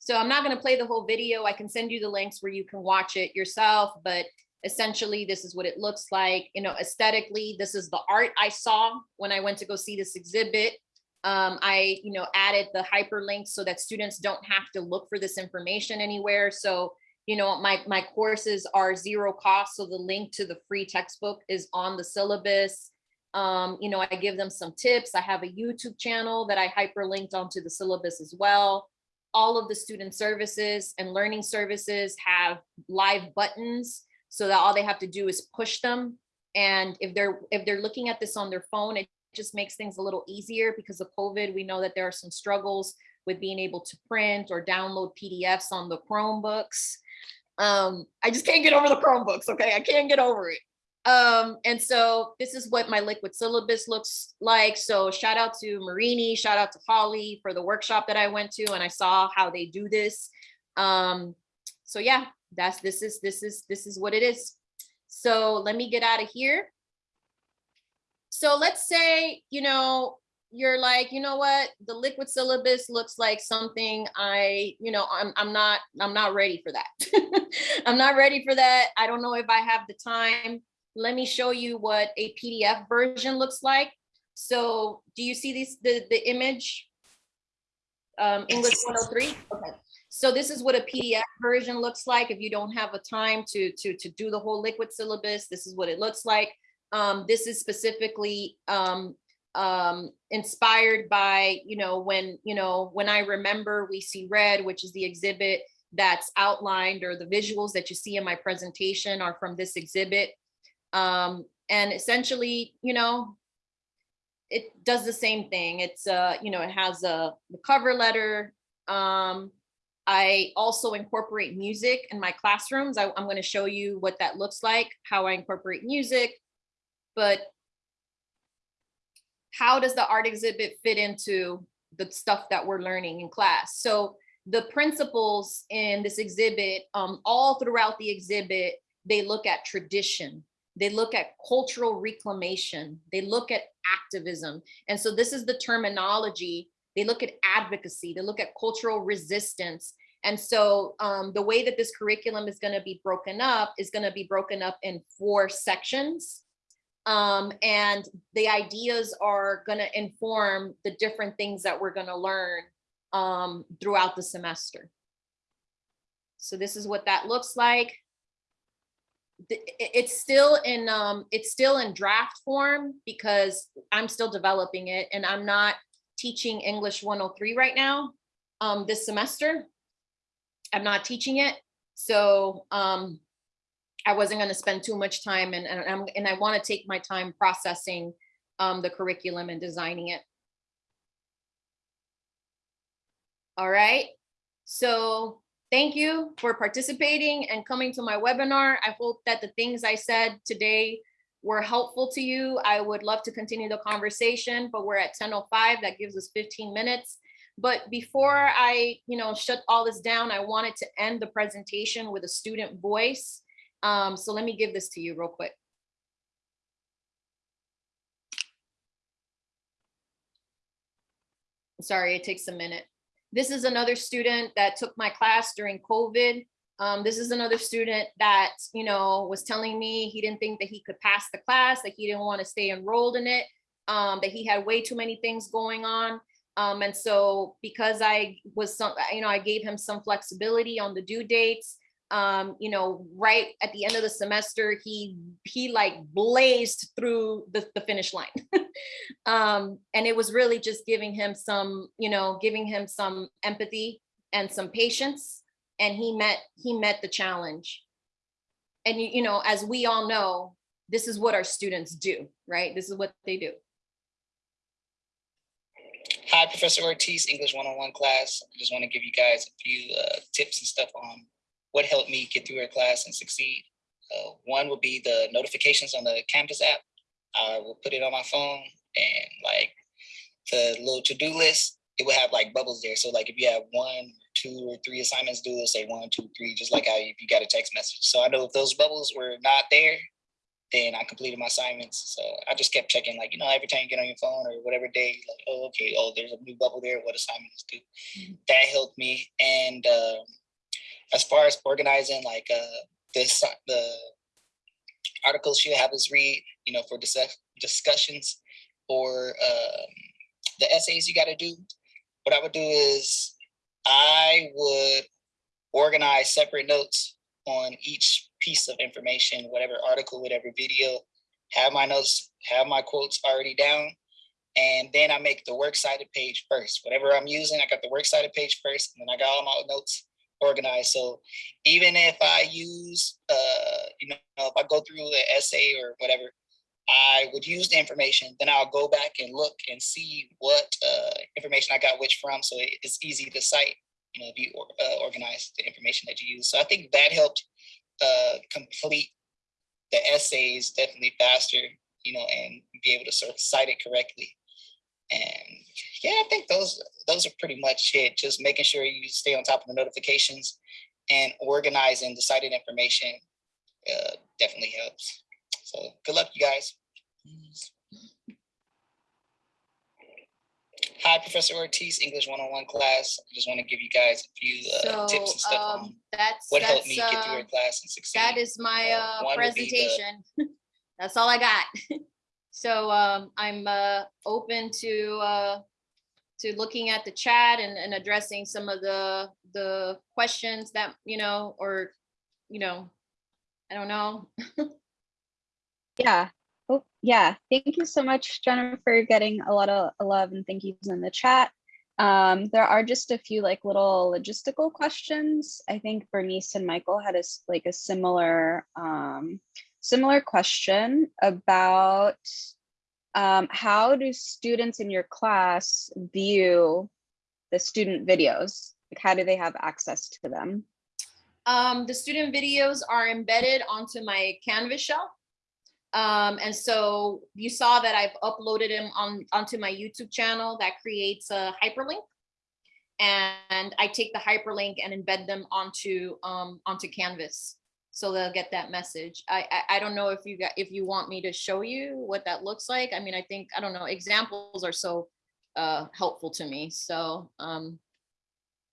So I'm not going to play the whole video. I can send you the links where you can watch it yourself, but essentially this is what it looks like. You know, aesthetically, this is the art I saw when I went to go see this exhibit. Um, I, you know, added the hyperlinks so that students don't have to look for this information anywhere. So, you know, my, my courses are zero cost. So the link to the free textbook is on the syllabus. Um, you know, I give them some tips. I have a YouTube channel that I hyperlinked onto the syllabus as well all of the student services and learning services have live buttons so that all they have to do is push them. And if they're if they're looking at this on their phone, it just makes things a little easier because of COVID. We know that there are some struggles with being able to print or download PDFs on the Chromebooks. Um, I just can't get over the Chromebooks, okay? I can't get over it. Um, and so this is what my liquid syllabus looks like. So shout out to Marini, shout out to Holly for the workshop that I went to and I saw how they do this. Um, so yeah, that's this is this is this is what it is. So let me get out of here. So let's say, you know, you're like, you know what, the liquid syllabus looks like something I, you know, I'm I'm not I'm not ready for that. I'm not ready for that. I don't know if I have the time let me show you what a PDF version looks like. So do you see this, the, the image? Um, English 103, okay. So this is what a PDF version looks like. If you don't have a time to, to, to do the whole liquid syllabus, this is what it looks like. Um, this is specifically um, um, inspired by, you know, when, you know, when I remember I see red, which is the exhibit that's outlined or the visuals that you see in my presentation are from this exhibit. Um, and essentially, you know, it does the same thing. It's, uh, you know, it has a the cover letter. Um, I also incorporate music in my classrooms. I, I'm going to show you what that looks like, how I incorporate music. But how does the art exhibit fit into the stuff that we're learning in class? So the principles in this exhibit, um, all throughout the exhibit, they look at tradition, they look at cultural reclamation, they look at activism. And so this is the terminology. They look at advocacy, they look at cultural resistance. And so um, the way that this curriculum is gonna be broken up is gonna be broken up in four sections. Um, and the ideas are gonna inform the different things that we're gonna learn um, throughout the semester. So this is what that looks like it's still in um it's still in draft form because I'm still developing it and I'm not teaching English 103 right now um this semester. I'm not teaching it. So um I wasn't going to spend too much time and and, I'm, and I want to take my time processing um the curriculum and designing it. All right. So Thank you for participating and coming to my webinar. I hope that the things I said today were helpful to you. I would love to continue the conversation, but we're at 10.05. That gives us 15 minutes. But before I, you know, shut all this down, I wanted to end the presentation with a student voice. Um, so let me give this to you real quick. Sorry, it takes a minute. This is another student that took my class during COVID. Um, this is another student that, you know, was telling me he didn't think that he could pass the class, that he didn't want to stay enrolled in it, um, that he had way too many things going on. Um, and so because I was some, you know, I gave him some flexibility on the due dates, um, you know, right at the end of the semester, he he like blazed through the, the finish line. um, and it was really just giving him some, you know, giving him some empathy and some patience. And he met he met the challenge. And you, you know, as we all know, this is what our students do, right? This is what they do. Hi, Professor Ortiz, English 101 class. I just want to give you guys a few uh, tips and stuff on what helped me get through her class and succeed. Uh, one would be the notifications on the Canvas app. I will put it on my phone and like the little to-do list, it will have like bubbles there. So like if you have one, two or three assignments due, it'll say one, two, three, just like how if you got a text message. So I know if those bubbles were not there, then I completed my assignments. So I just kept checking, like, you know, every time you get on your phone or whatever day, like, oh, okay, oh, there's a new bubble there, what assignment is due. That helped me. And um, as far as organizing, like uh, this, the articles she'll have us read, you know, for dis- discussions or um, the essays you got to do. What I would do is I would organize separate notes on each piece of information, whatever article, whatever video, have my notes, have my quotes already down. And then I make the works cited page first. Whatever I'm using, I got the works cited page first, and then I got all my notes organized. So even if I use, uh, you know, if I go through an essay or whatever, I would use the information, then I'll go back and look and see what uh, information I got which from. So it's easy to cite, you know, if you or- uh, the information that you use. So I think that helped uh, complete the essays definitely faster, you know, and be able to sort of cite it correctly. And yeah, I think those those are pretty much it. Just making sure you stay on top of the notifications and organizing the cited information uh, definitely helps. So good luck, you guys. Hi, Professor Ortiz, English 101 class. I just want to give you guys a few uh, So, tips and stuff on um, that's, what helped that's, me get through uh, your class and succeed. that is my, Uh, uh, one the- presentation. That's all I got. So, um, I'm, uh, open to, uh, to looking at the chat and, and addressing some of the, the questions that, you know, or, you know, I don't know. Yeah. Oh, yeah. Thank you so much, Jennifer, for getting a lot of love and thank yous in the chat. Um, there are just a few like little logistical questions. I think Bernice and Michael had a like a similar um, similar question about um, how do students in your class view the student videos? Like, how do they have access to them? Um, the student videos are embedded onto my Canvas shell. Um, and so you saw that I've uploaded them on onto my YouTube channel that creates a hyperlink. And I take the hyperlink and embed them onto um, onto Canvas. So they'll get that message. I, I I don't know if you got if you want me to show you what that looks like. I mean, I think I don't know. Examples are so uh, helpful to me. So um,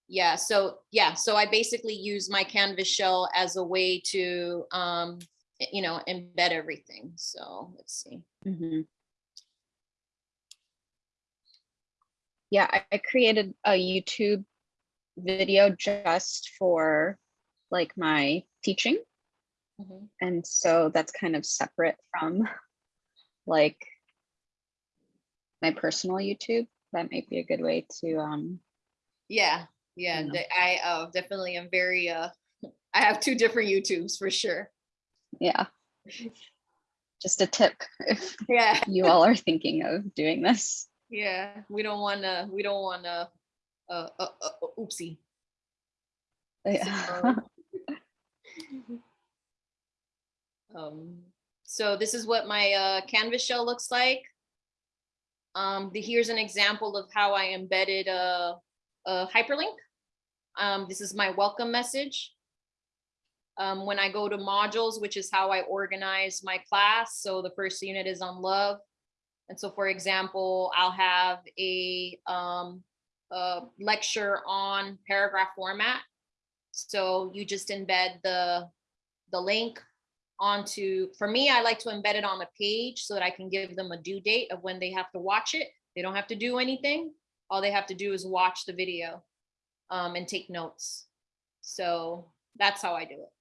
yeah, so yeah, so I basically use my Canvas shell as a way to um, you know, embed everything. So let's see. Mhm. Yeah, I, I created a YouTube video just for like my teaching. Mhm. And so that's kind of separate from like my personal YouTube. That might be a good way to, um, Yeah, yeah, know. I uh, definitely am very, uh, I have two different YouTubes for sure. Yeah. Just a tip if Yeah, you all are thinking of doing this. yeah, we don't want to, we don't want to, uh, uh, uh, oopsie. Yeah. Um, so this is what my uh, Canvas shell looks like. Um, the, here's an example of how I embedded a, a hyperlink. Um, this is my welcome message. Um, when I go to modules, which is how I organize my class. So the first unit is on love. And so for example, I'll have a, um, a lecture on paragraph format. So you just embed the, the link onto, for me, I like to embed it on a page so that I can give them a due date of when they have to watch it. They don't have to do anything. All they have to do is watch the video um, and take notes. So that's how I do it.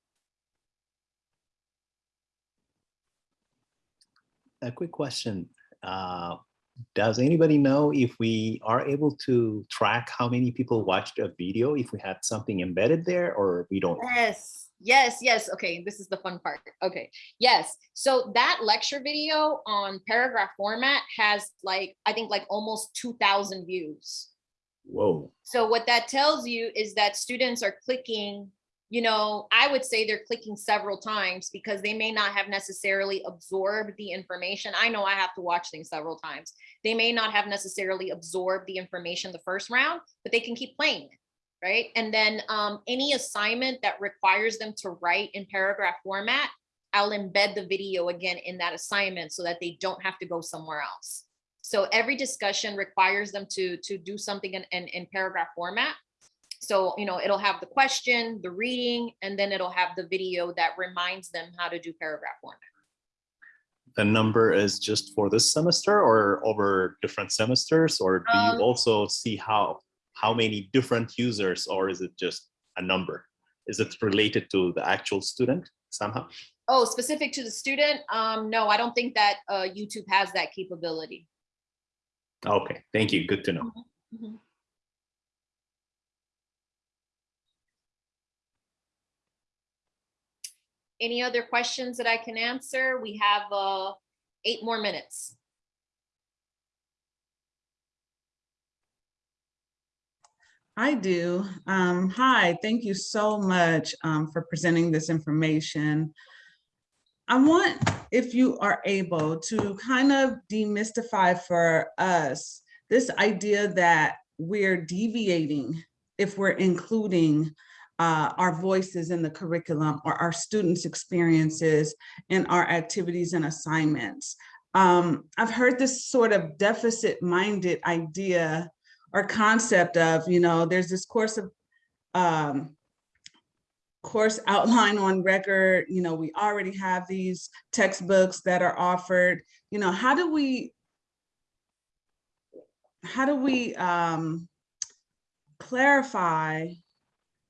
A quick question. Uh, does anybody know if we are able to track how many people watched a video if we had something embedded there or we don't? Yes, yes, yes. Okay, this is the fun part. Okay, yes. So that lecture video on paragraph format has like, I think like almost 2000 views. Whoa. So what that tells you is that students are clicking, you know, I would say they're clicking several times because they may not have necessarily absorbed the information. I know I have to watch things several times. They may not have necessarily absorbed the information the first round, but they can keep playing right? And then um, any assignment that requires them to write in paragraph format, I'll embed the video again in that assignment so that they don't have to go somewhere else. So every discussion requires them to, to do something in, in, in paragraph format. So, you know, it'll have the question, the reading, and then it'll have the video that reminds them how to do paragraph format. The number is just for this semester or over different semesters, or do Um, you also see how, how many different users, or is it just a number? Is it related to the actual student somehow? Oh, specific to the student? Um, no, I don't think that uh, YouTube has that capability. Okay, thank you. Good to know. Mhm. Any other questions that I can answer? We have uh, eight more minutes. I do. Um, hi, thank you so much um, for presenting this information. I want, if you are able, to kind of demystify for us this idea that we're deviating if we're including uh, our voices in the curriculum or our students' experiences in our activities and assignments. Um, I've heard this sort of deficit-minded idea or concept of, you know, there's this course of um, course outline on record, you know, we already have these textbooks that are offered, you know, how do we how do we um, clarify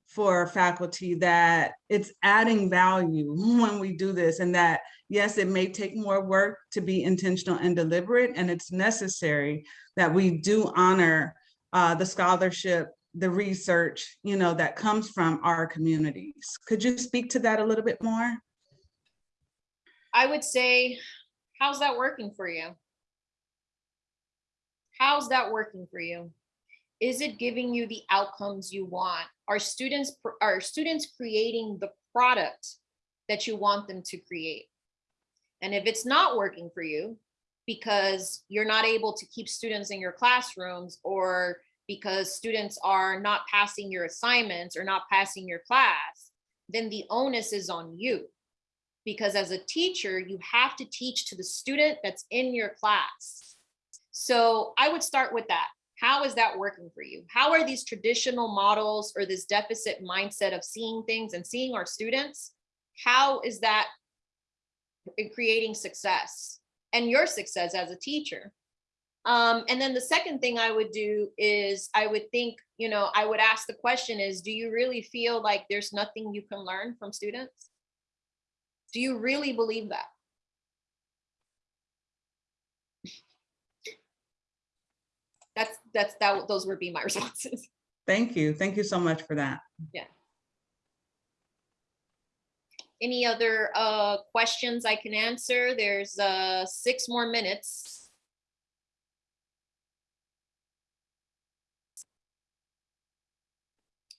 for faculty that it's adding value when we do this and that yes, it may take more work to be intentional and deliberate and it's necessary that we do honor uh, the scholarship, the research, you know, that comes from our communities. Could you speak to that a little bit more? I would say, how's that working for you? How's that working for you? Is it giving you the outcomes you want? Are students, are students creating the product that you want them to create? And if it's not working for you, because you're not able to keep students in your classrooms or because students are not passing your assignments or not passing your class, then the onus is on you. Because as a teacher, you have to teach to the student that's in your class. So I would start with that. How is that working for you? How are these traditional models or this deficit mindset of seeing things and seeing our students? How is that in creating success and your success as a teacher? Um, and then the second thing I would do is I would think, you know, I would ask the question is, do you really feel like there's nothing you can learn from students? Do you really believe that? That's, that, those would be my responses. Thank you. Thank you so much for that. Yeah. Any other uh, questions I can answer? There's uh, six more minutes.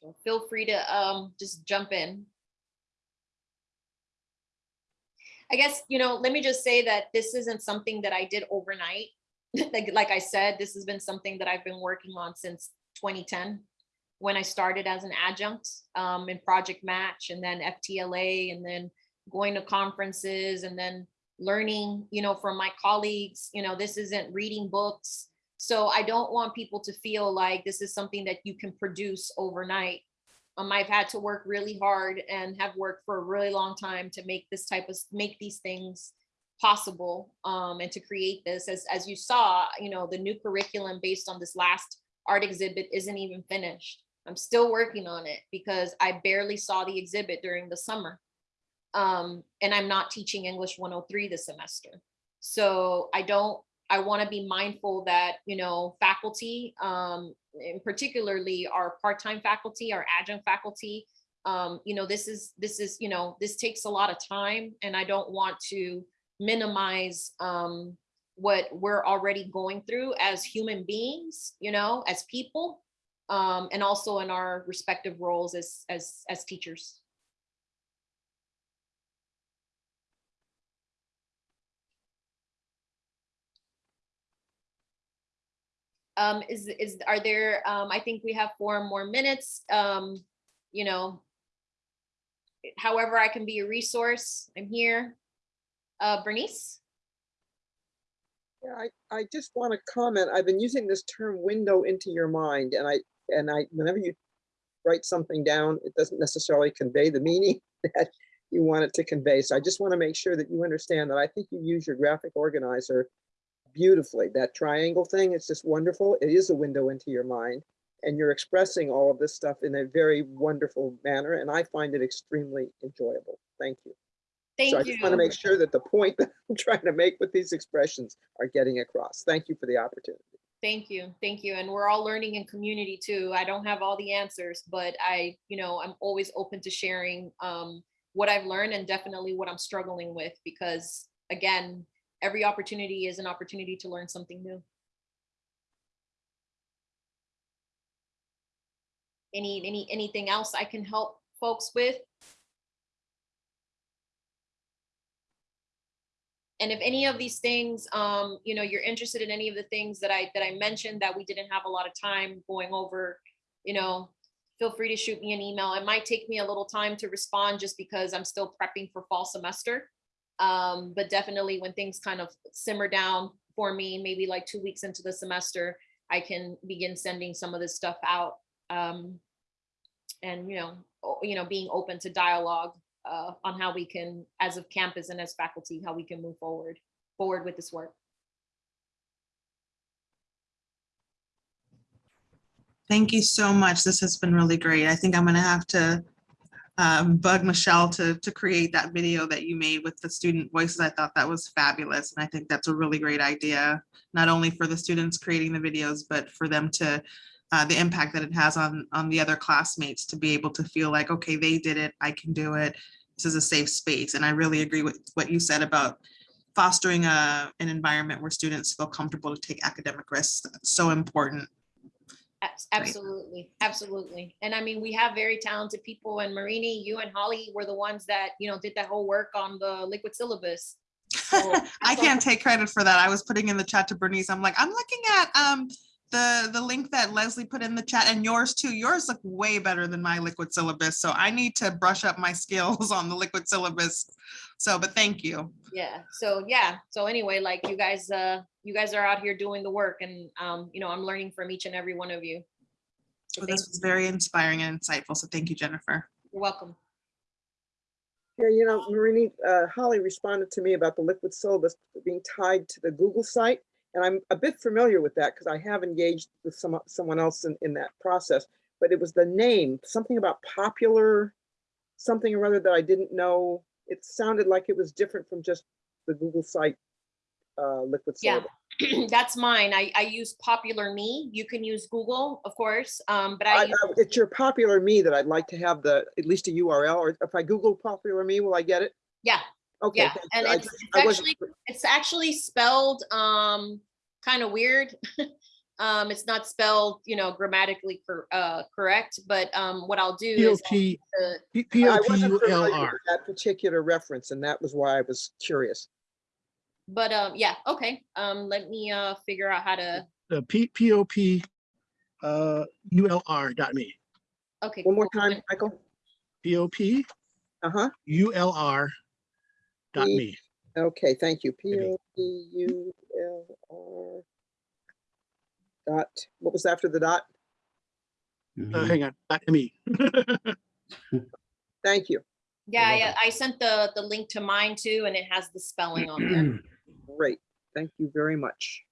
So Feel free to um, just jump in. I guess, you know, let me just say that this isn't something that I did overnight. Like, like I said, this has been something that I've been working on since 2010 when I started as an adjunct um, in Project Match and then FTLA and then going to conferences and then learning, you know, from my colleagues, you know, this isn't reading books. So I don't want people to feel like this is something that you can produce overnight. Um, I've had to work really hard and have worked for a really long time to make this type of, make these things possible um, and to create this. As, as you saw, you know, the new curriculum based on this last art exhibit isn't even finished. I'm still working on it because I barely saw the exhibit during the summer. Um, and I'm not teaching English 103 this semester. So I don't, I want to be mindful that, you know, faculty, um, and particularly our part-time faculty, our adjunct faculty, um, you know, this is, this is, you know, this takes a lot of time and I don't want to minimize um, what we're already going through as human beings, you know, as people, um, and also in our respective roles as as as teachers. Um, is, is, are there, um, I think we have four more minutes, um, you know. However, I can be a resource, I'm here. Uh, Bernice? Yeah, I, I just want to comment. I've been using this term window into your mind and I, and I, whenever you write something down, it doesn't necessarily convey the meaning that you want it to convey. So I just want to make sure that you understand that I think you use your graphic organizer beautifully. That triangle thing, it's just wonderful. It is a window into your mind. And you're expressing all of this stuff in a very wonderful manner, and I find it extremely enjoyable. Thank you. So I just want to make sure that the point that I'm trying to make with these expressions are getting across. Thank you for the opportunity. Thank you, thank you. And we're all learning in community too. I don't have all the answers, but I, you know, I'm always open to sharing um, what I've learned and definitely what I'm struggling with because again, every opportunity is an opportunity to learn something new. Any, any, anything else I can help folks with? And if any of these things, um, you know, you're interested in any of the things that I, that I mentioned that we didn't have a lot of time going over, you know, feel free to shoot me an email. It might take me a little time to respond just because I'm still prepping for fall semester. Um, but definitely when things kind of simmer down for me, maybe like two weeks into the semester, I can begin sending some of this stuff out. Um, and, you know, you know, being open to dialogue uh, on how we can, as of campus and as faculty, how we can move forward, forward with this work. Thank you so much. This has been really great. I think I'm gonna have to um, bug Michelle to, to create that video that you made with the student voices. I thought that was fabulous. And I think that's a really great idea, not only for the students creating the videos, but for them to, uh, the impact that it has on, on the other classmates to be able to feel like, okay, they did it, I can do it. This is a safe space. And I really agree with what you said about fostering a, an environment where students feel comfortable to take academic risks. That's so important. Abs- Right. Absolutely, absolutely. And I mean, we have very talented people and Marini, you and Holly were the ones that, you know, did that whole work on the liquid syllabus. So I can't take credit for that. I was putting in the chat to Bernice. I'm like, I'm looking at um the the link that Leslie put in the chat and yours too. Yours look way better than my liquid syllabus. So I need to brush up my skills on the liquid syllabus. So, but thank you. Yeah, so yeah, so anyway, like you guys, uh, you guys are out here doing the work and, um, you know, I'm learning from each and every one of you. So Well, this was very inspiring and insightful. So thank you, Jennifer. You're welcome. Yeah, you know, Marini, uh, Holly responded to me about the liquid syllabus being tied to the Google site. And I'm a bit familiar with that because I have engaged with some, someone else in, in that process. But it was the name, something about popular, something or other that I didn't know. It sounded like it was different from just the Google site uh, liquid Yeah, that's mine. I, I use Populr.me. You can use Google, of course, um, but I, I, use- I- it's your Populr.me that I'd like to have the, at least a URL, or if I Google Populr.me, will I get it? yeah, Okay. yeah. And I it's just- it's I actually, it's actually spelled, um, kind of weird. Um, it's not spelled, you know, grammatically cor- uh, correct, but, um, what I'll do is. I'll P the- P P I O P wasn't familiar with That particular reference, and that was why I was curious. But, um, yeah, okay, um, let me, uh, figure out how to, The P P O P uh U L R dot me. okay. One more time, Michael. P O P Uh-huh. U L R dot P- me. Okay, thank you. P Maybe. O P U L R dot, what was after the dot? Uh, hang on, dot me. Thank you. Yeah, You're yeah, I sent the, the link to mine too, and it has the spelling on there. Great. Thank you very much.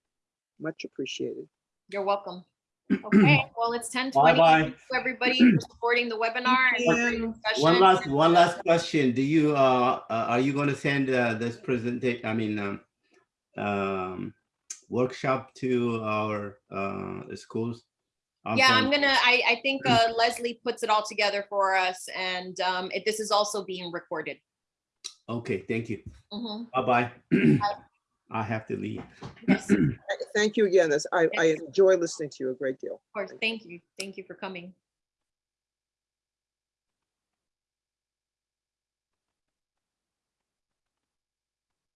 Much appreciated. You're welcome. Okay, well, it's ten twenty. Bye-bye. Everybody for supporting the webinar. and Thank great discussion. One last, one last question. Do you, uh, uh, are you going to send uh, this presentation, I mean, um, um, workshop to our uh, schools? Yeah, I'm gonna, I, I think uh, Leslie puts it all together for us and um, it, this is also being recorded. Okay, thank you. Mhm. Bye-bye. I have to leave. Yes, Thank you again. I, I enjoy listening to you a great deal. Of course. Thank you. Thank you for coming.